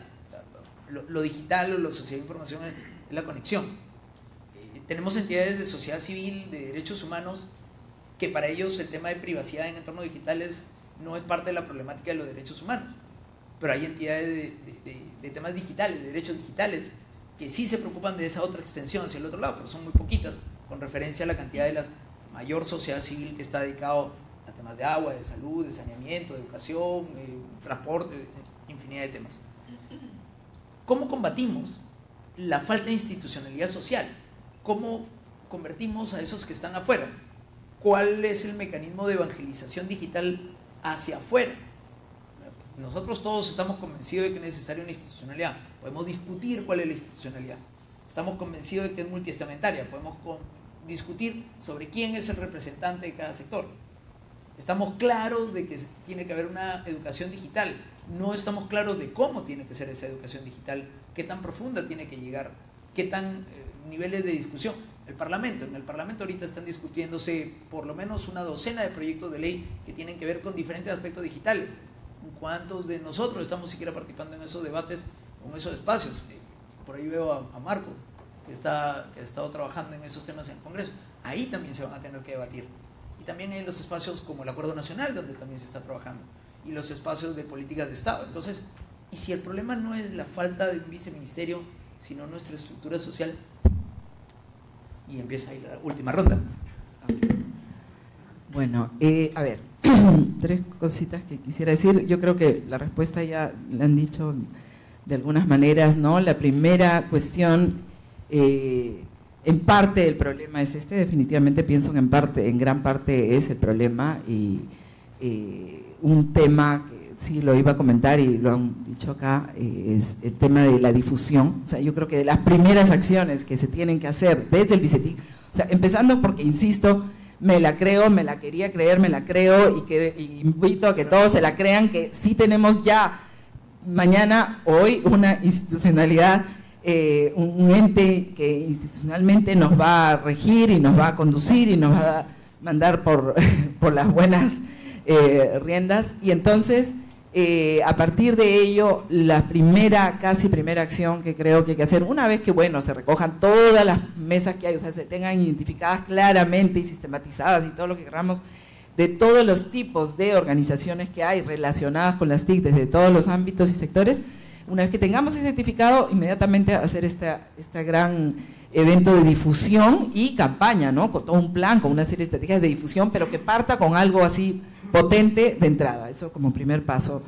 Lo, digital o la sociedad de información es, la conexión. Eh, tenemos entidades de sociedad civil, de derechos humanos, que para ellos el tema de privacidad en entornos digitales no es parte de la problemática de los derechos humanos. Pero hay entidades de, temas digitales, de derechos digitales, que sí se preocupan de esa otra extensión hacia el otro lado, pero son muy poquitas, con referencia a la cantidad de la mayor sociedad civil que está dedicado a temas de agua, de salud, de saneamiento, de educación, de transporte, infinidad de temas. ¿Cómo combatimos la falta de institucionalidad social? ¿Cómo convertimos a esos que están afuera? ¿Cuál es el mecanismo de evangelización digital hacia afuera? Nosotros todos estamos convencidos de que es necesaria una institucionalidad. Podemos discutir cuál es la institucionalidad. Estamos convencidos de que es multiestamentaria. Podemos discutir sobre quién es el representante de cada sector. Estamos claros de que tiene que haber una educación digital. No estamos claros de cómo tiene que ser esa educación digital, qué tan profunda tiene que llegar, qué tan eh, niveles de discusión. El Parlamento, en el Parlamento ahorita están discutiéndose por lo menos una docena de proyectos de ley que tienen que ver con diferentes aspectos digitales. ¿Cuántos de nosotros estamos siquiera participando en esos debates, en esos espacios? Eh, por ahí veo a, Marco, que, está, que ha estado trabajando en esos temas en el Congreso. Ahí también se van a tener que debatir y también en los espacios como el Acuerdo Nacional, donde también se está trabajando, y los espacios de políticas de Estado. Entonces, y si el problema no es la falta de un viceministerio, sino nuestra estructura social, y empieza ahí la última ronda. Bueno, eh, a ver, tres cositas que quisiera decir. Yo creo que la respuesta ya la han dicho de algunas maneras, ¿no? La primera cuestión eh, en parte el problema es este, definitivamente pienso que en parte, en gran parte es el problema y eh, un tema que sí lo iba a comentar y lo han dicho acá, eh, es el tema de la difusión. O sea, yo creo que de las primeras acciones que se tienen que hacer desde el BICETIC, o sea, empezando porque, insisto, me la creo, me la quería creer, me la creo y, que, invito a que todos se la crean, que sí tenemos ya mañana, hoy, una institucionalidad eh, un, ente que institucionalmente nos va a regir y nos va a conducir y nos va a mandar por, por las buenas eh, riendas. Y entonces, eh, a partir de ello, la primera, casi primera acción que creo que hay que hacer, una vez que, bueno, se recojan todas las mesas que hay, o sea, se tengan identificadas claramente y sistematizadas y todo lo que queramos, de todos los tipos de organizaciones que hay relacionadas con las TIC desde todos los ámbitos y sectores, una vez que tengamos ese certificado, inmediatamente hacer este esta gran evento de difusión y campaña, ¿no? Con todo un plan, con una serie de estrategias de difusión, pero que parta con algo así potente de entrada. Eso como primer paso.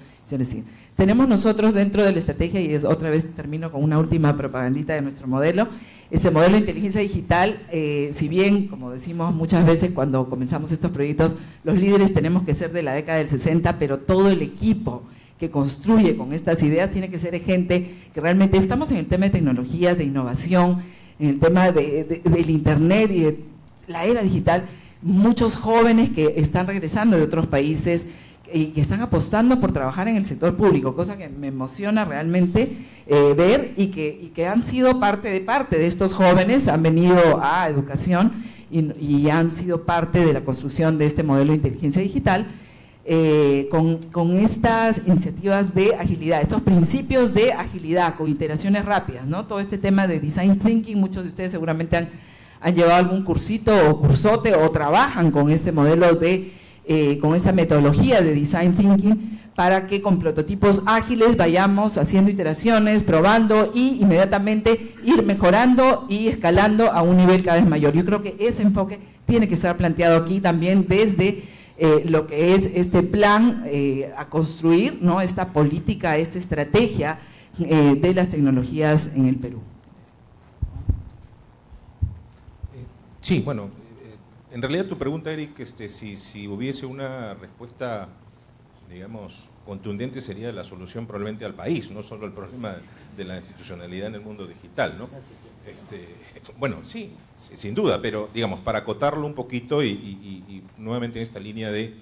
Tenemos nosotros dentro de la estrategia, y es otra vez termino con una última propagandita de nuestro modelo, ese modelo de inteligencia digital, eh, si bien, como decimos muchas veces cuando comenzamos estos proyectos, los líderes tenemos que ser de la década del 60, pero todo el equipo que construye con estas ideas tiene que ser gente que realmente estamos en el tema de tecnologías, de innovación, en el tema del internet y de la era digital, muchos jóvenes que están regresando de otros países y que están apostando por trabajar en el sector público, cosa que me emociona realmente eh, ver y que, han sido parte de parte de estos jóvenes, han venido a educación y han sido parte de la construcción de este modelo de inteligencia digital eh, con, estas iniciativas de agilidad, estos principios de agilidad, con iteraciones rápidas, ¿no? Todo este tema de design thinking, muchos de ustedes seguramente han, llevado algún cursito o cursote o trabajan con ese modelo de, eh, con esa metodología de design thinking para que con prototipos ágiles vayamos haciendo iteraciones, probando y inmediatamente ir mejorando y escalando a un nivel cada vez mayor. Yo creo que ese enfoque tiene que estar planteado aquí también desde eh, lo que es este plan eh, a construir, ¿no? esta política, esta estrategia eh, de las tecnologías en el Perú. Sí, bueno, en realidad tu pregunta, Eric, este, si, si hubiese una respuesta, digamos, contundente sería la solución probablemente al país, no solo el problema de la institucionalidad en el mundo digital. ¿no? Este, bueno, sí, sin duda, pero digamos, para acotarlo un poquito y, nuevamente en esta línea de eh,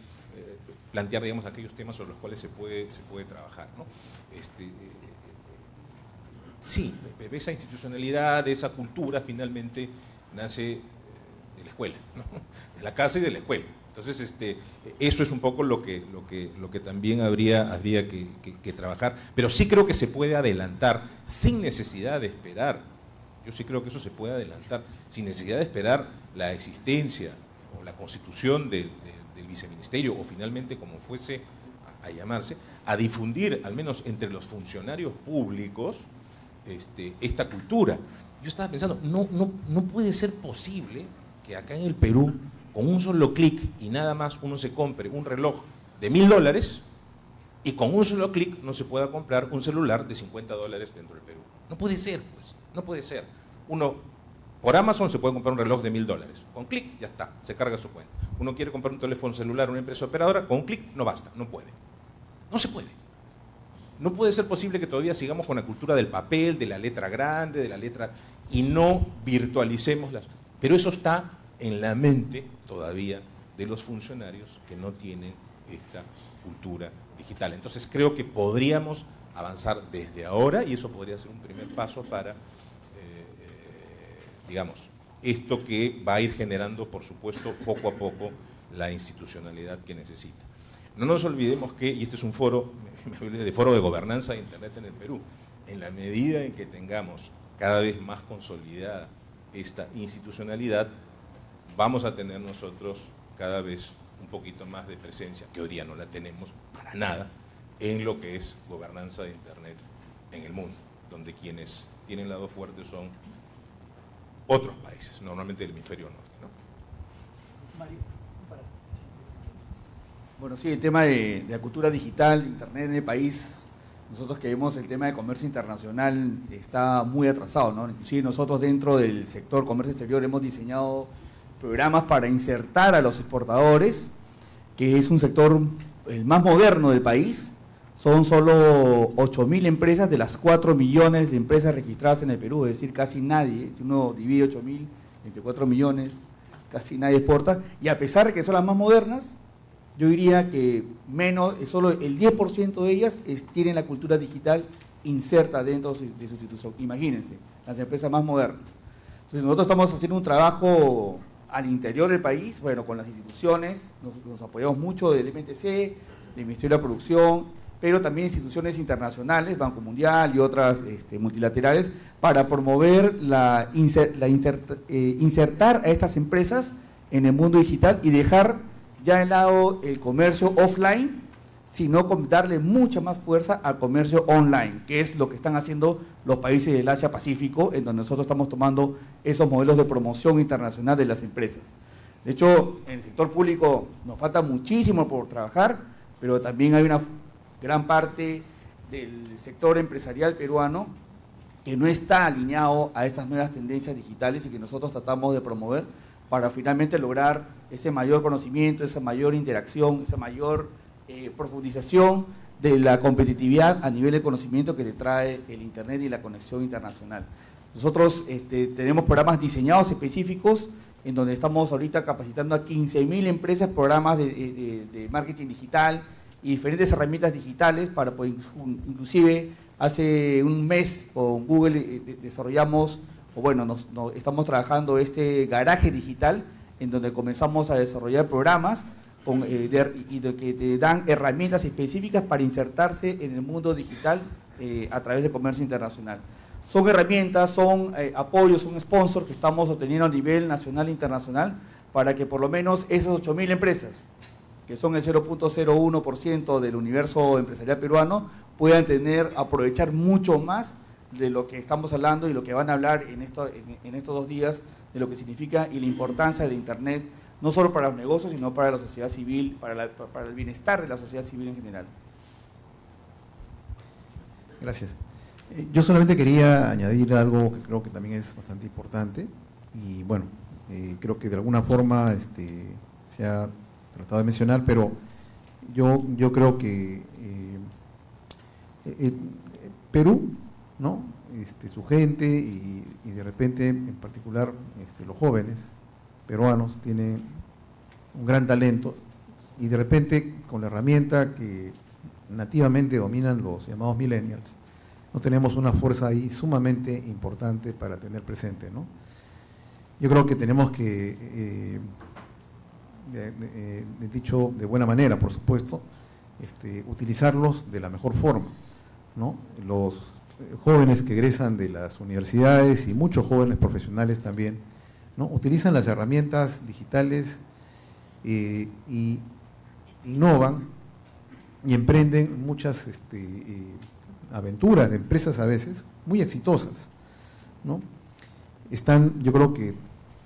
plantear digamos, aquellos temas sobre los cuales se puede, se puede trabajar. ¿no? Este, eh, sí, esa institucionalidad, esa cultura finalmente nace de la escuela, de la casa y de la escuela. Entonces, este, eso es un poco lo que, lo que, lo que también habría, habría que, trabajar. Pero sí creo que se puede adelantar sin necesidad de esperar. Yo sí creo que eso se puede adelantar sin necesidad de esperar la existencia o la constitución del, viceministerio o finalmente como fuese a, llamarse, a difundir al menos entre los funcionarios públicos este, esta cultura. Yo estaba pensando, no, no, no puede ser posible que acá en el Perú con un solo clic y nada más uno se compre un reloj de mil dólares y con un solo clic no se pueda comprar un celular de 50 dólares dentro del Perú. No puede ser, pues, no puede ser. Uno, por Amazon se puede comprar un reloj de mil dólares. Con clic ya está, se carga su cuenta. Uno quiere comprar un teléfono celular una empresa operadora, con un clic no basta, no puede. No se puede. No puede ser posible que todavía sigamos con la cultura del papel, de la letra grande, de la letra... y no virtualicemos las... Pero eso está en la mente todavía de los funcionarios que no tienen esta cultura digital. Entonces creo que podríamos avanzar desde ahora y eso podría ser un primer paso para, digamos, esto que va a ir generando, por supuesto, poco a poco la institucionalidad que necesita. No nos olvidemos que, y este es un foro, de foro de gobernanza de Internet en el Perú, en la medida en que tengamos cada vez más consolidada esta institucionalidad, vamos a tener nosotros cada vez un poquito más de presencia, que hoy día no la tenemos para nada, en lo que es gobernanza de Internet en el mundo, donde quienes tienen lado fuerte son otros países, normalmente del hemisferio norte. Bueno, sí, el tema de, la cultura digital, Internet en el país, nosotros que vemos el tema de comercio internacional está muy atrasado, ¿no? Inclusive nosotros dentro del sector comercio exterior hemos diseñado programas para insertar a los exportadores, que es un sector el más moderno del país. Son solo 8.000 empresas de las 4 millones de empresas registradas en el Perú, es decir, casi nadie. Si uno divide 8.000 entre 4 millones, casi nadie exporta. Y a pesar de que son las más modernas, yo diría que menos, solo el 10% de ellas tienen la cultura digital inserta dentro de su institución. Imagínense, las empresas más modernas. Entonces nosotros estamos haciendo un trabajo al interior del país, bueno, con las instituciones, nos, apoyamos mucho del MTC, del Ministerio de Producción, pero también instituciones internacionales, Banco Mundial y otras este, multilaterales, para promover la, eh, insertar a estas empresas en el mundo digital y dejar ya de lado el comercio offline sino darle mucha más fuerza al comercio online, que es lo que están haciendo los países del Asia-Pacífico, en donde nosotros estamos tomando esos modelos de promoción internacional de las empresas. De hecho, en el sector público nos falta muchísimo por trabajar, pero también hay una gran parte del sector empresarial peruano que no está alineado a estas nuevas tendencias digitales y que nosotros tratamos de promover para finalmente lograr ese mayor conocimiento, esa mayor interacción, esa mayor eh, profundización de la competitividad a nivel de conocimiento que le trae el Internet y la conexión internacional. Nosotros este, tenemos programas diseñados específicos en donde estamos ahorita capacitando a 15.000 empresas, programas de, marketing digital y diferentes herramientas digitales para, pues, inclusive hace un mes con Google eh, desarrollamos, o bueno, nos, estamos trabajando este garaje digital en donde comenzamos a desarrollar programas eh, y de, que te dan herramientas específicas para insertarse en el mundo digital eh, a través del comercio internacional. Son herramientas, son apoyos, son sponsors que estamos obteniendo a nivel nacional e internacional para que por lo menos esas 8.000 empresas, que son el 0.01% del universo empresarial peruano, puedan tener, aprovechar mucho más de lo que estamos hablando y lo que van a hablar en, esto, en estos dos días de lo que significa y la importancia de Internet no solo para los negocios, sino para la sociedad civil, para, el bienestar de la sociedad civil en general. Gracias. Eh, yo solamente quería añadir algo que creo que también es bastante importante y bueno, eh, creo que de alguna forma este, se ha tratado de mencionar, pero yo, yo creo que eh, eh, Perú, ¿no? Este, su gente y, de repente, en particular, este, los jóvenes peruanos tienen un gran talento y de repente con la herramienta que nativamente dominan los llamados millennials, no tenemos una fuerza ahí sumamente importante para tener presente. ¿no? Yo creo que tenemos que, eh, dicho de buena manera, por supuesto, este, utilizarlos de la mejor forma. ¿no? Los jóvenes que egresan de las universidades y muchos jóvenes profesionales también, ¿no? utilizan las herramientas digitales eh, y innovan y emprenden muchas este, eh, aventuras de empresas a veces muy exitosas. ¿no? Están, yo creo que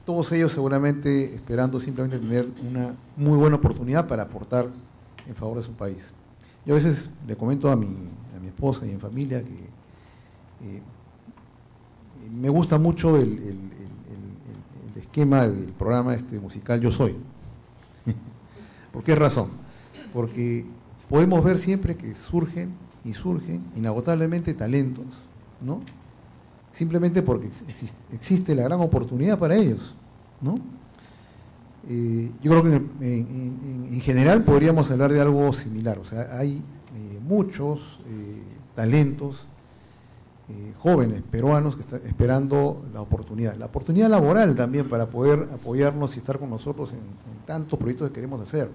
todos ellos seguramente esperando simplemente tener una muy buena oportunidad para aportar en favor de su país. Yo a veces le comento a mi, a mi esposa y en familia que eh, me gusta mucho el, el, esquema del programa este musical Yo Soy. ¿Por qué razón? Porque podemos ver siempre que surgen y surgen inagotablemente talentos, ¿no? Simplemente porque existe, la gran oportunidad para ellos, ¿no? Eh, yo creo que en, general podríamos hablar de algo similar, o sea, hay eh, muchos eh, talentos jóvenes peruanos que están esperando la oportunidad, la oportunidad laboral también para poder apoyarnos y estar con nosotros en, en tantos proyectos que queremos hacer,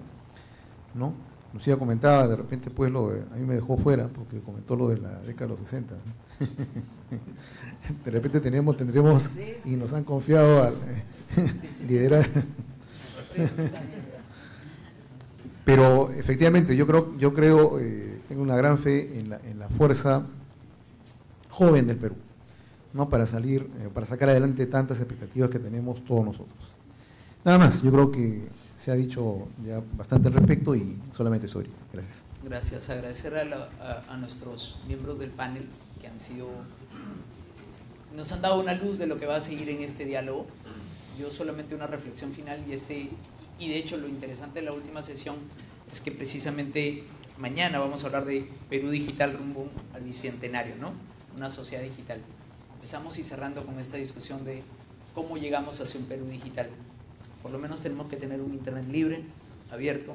¿no? Lucía comentaba, de repente pues lo a mí me dejó fuera porque comentó lo de la década de los 60. de repente tenemos, tendremos y nos han confiado a liderar. Pero efectivamente yo creo, yo creo, eh, tengo una gran fe en la, en la, fuerza joven del Perú, ¿no? Para salir, eh, para sacar adelante tantas expectativas que tenemos todos nosotros. Nada más, yo creo que se ha dicho ya bastante al respecto y solamente soy. Gracias. Gracias. Agradecer a, nuestros miembros del panel que han sido, nos han dado una luz de lo que va a seguir en este diálogo. Yo solamente una reflexión final y este, y de hecho lo interesante de la última sesión es que precisamente mañana vamos a hablar de Perú Digital rumbo al bicentenario, ¿no? Una sociedad digital. Empezamos y cerrando con esta discusión de cómo llegamos hacia un Perú digital. Por lo menos tenemos que tener un Internet libre, abierto,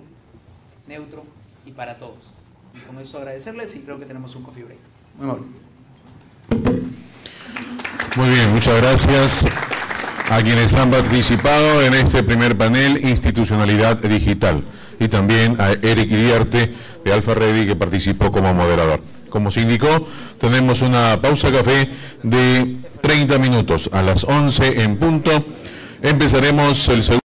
neutro y para todos. Y con eso agradecerles y creo que tenemos un coffee break. Muy amable. Muy bien, muchas gracias a quienes han participado en este primer panel Institucionalidad Digital y también a Eric Iriarte de Alfa Ready que participó como moderador. Como se indicó, tenemos una pausa café de 30 minutos a las 11 en punto. Empezaremos el segundo.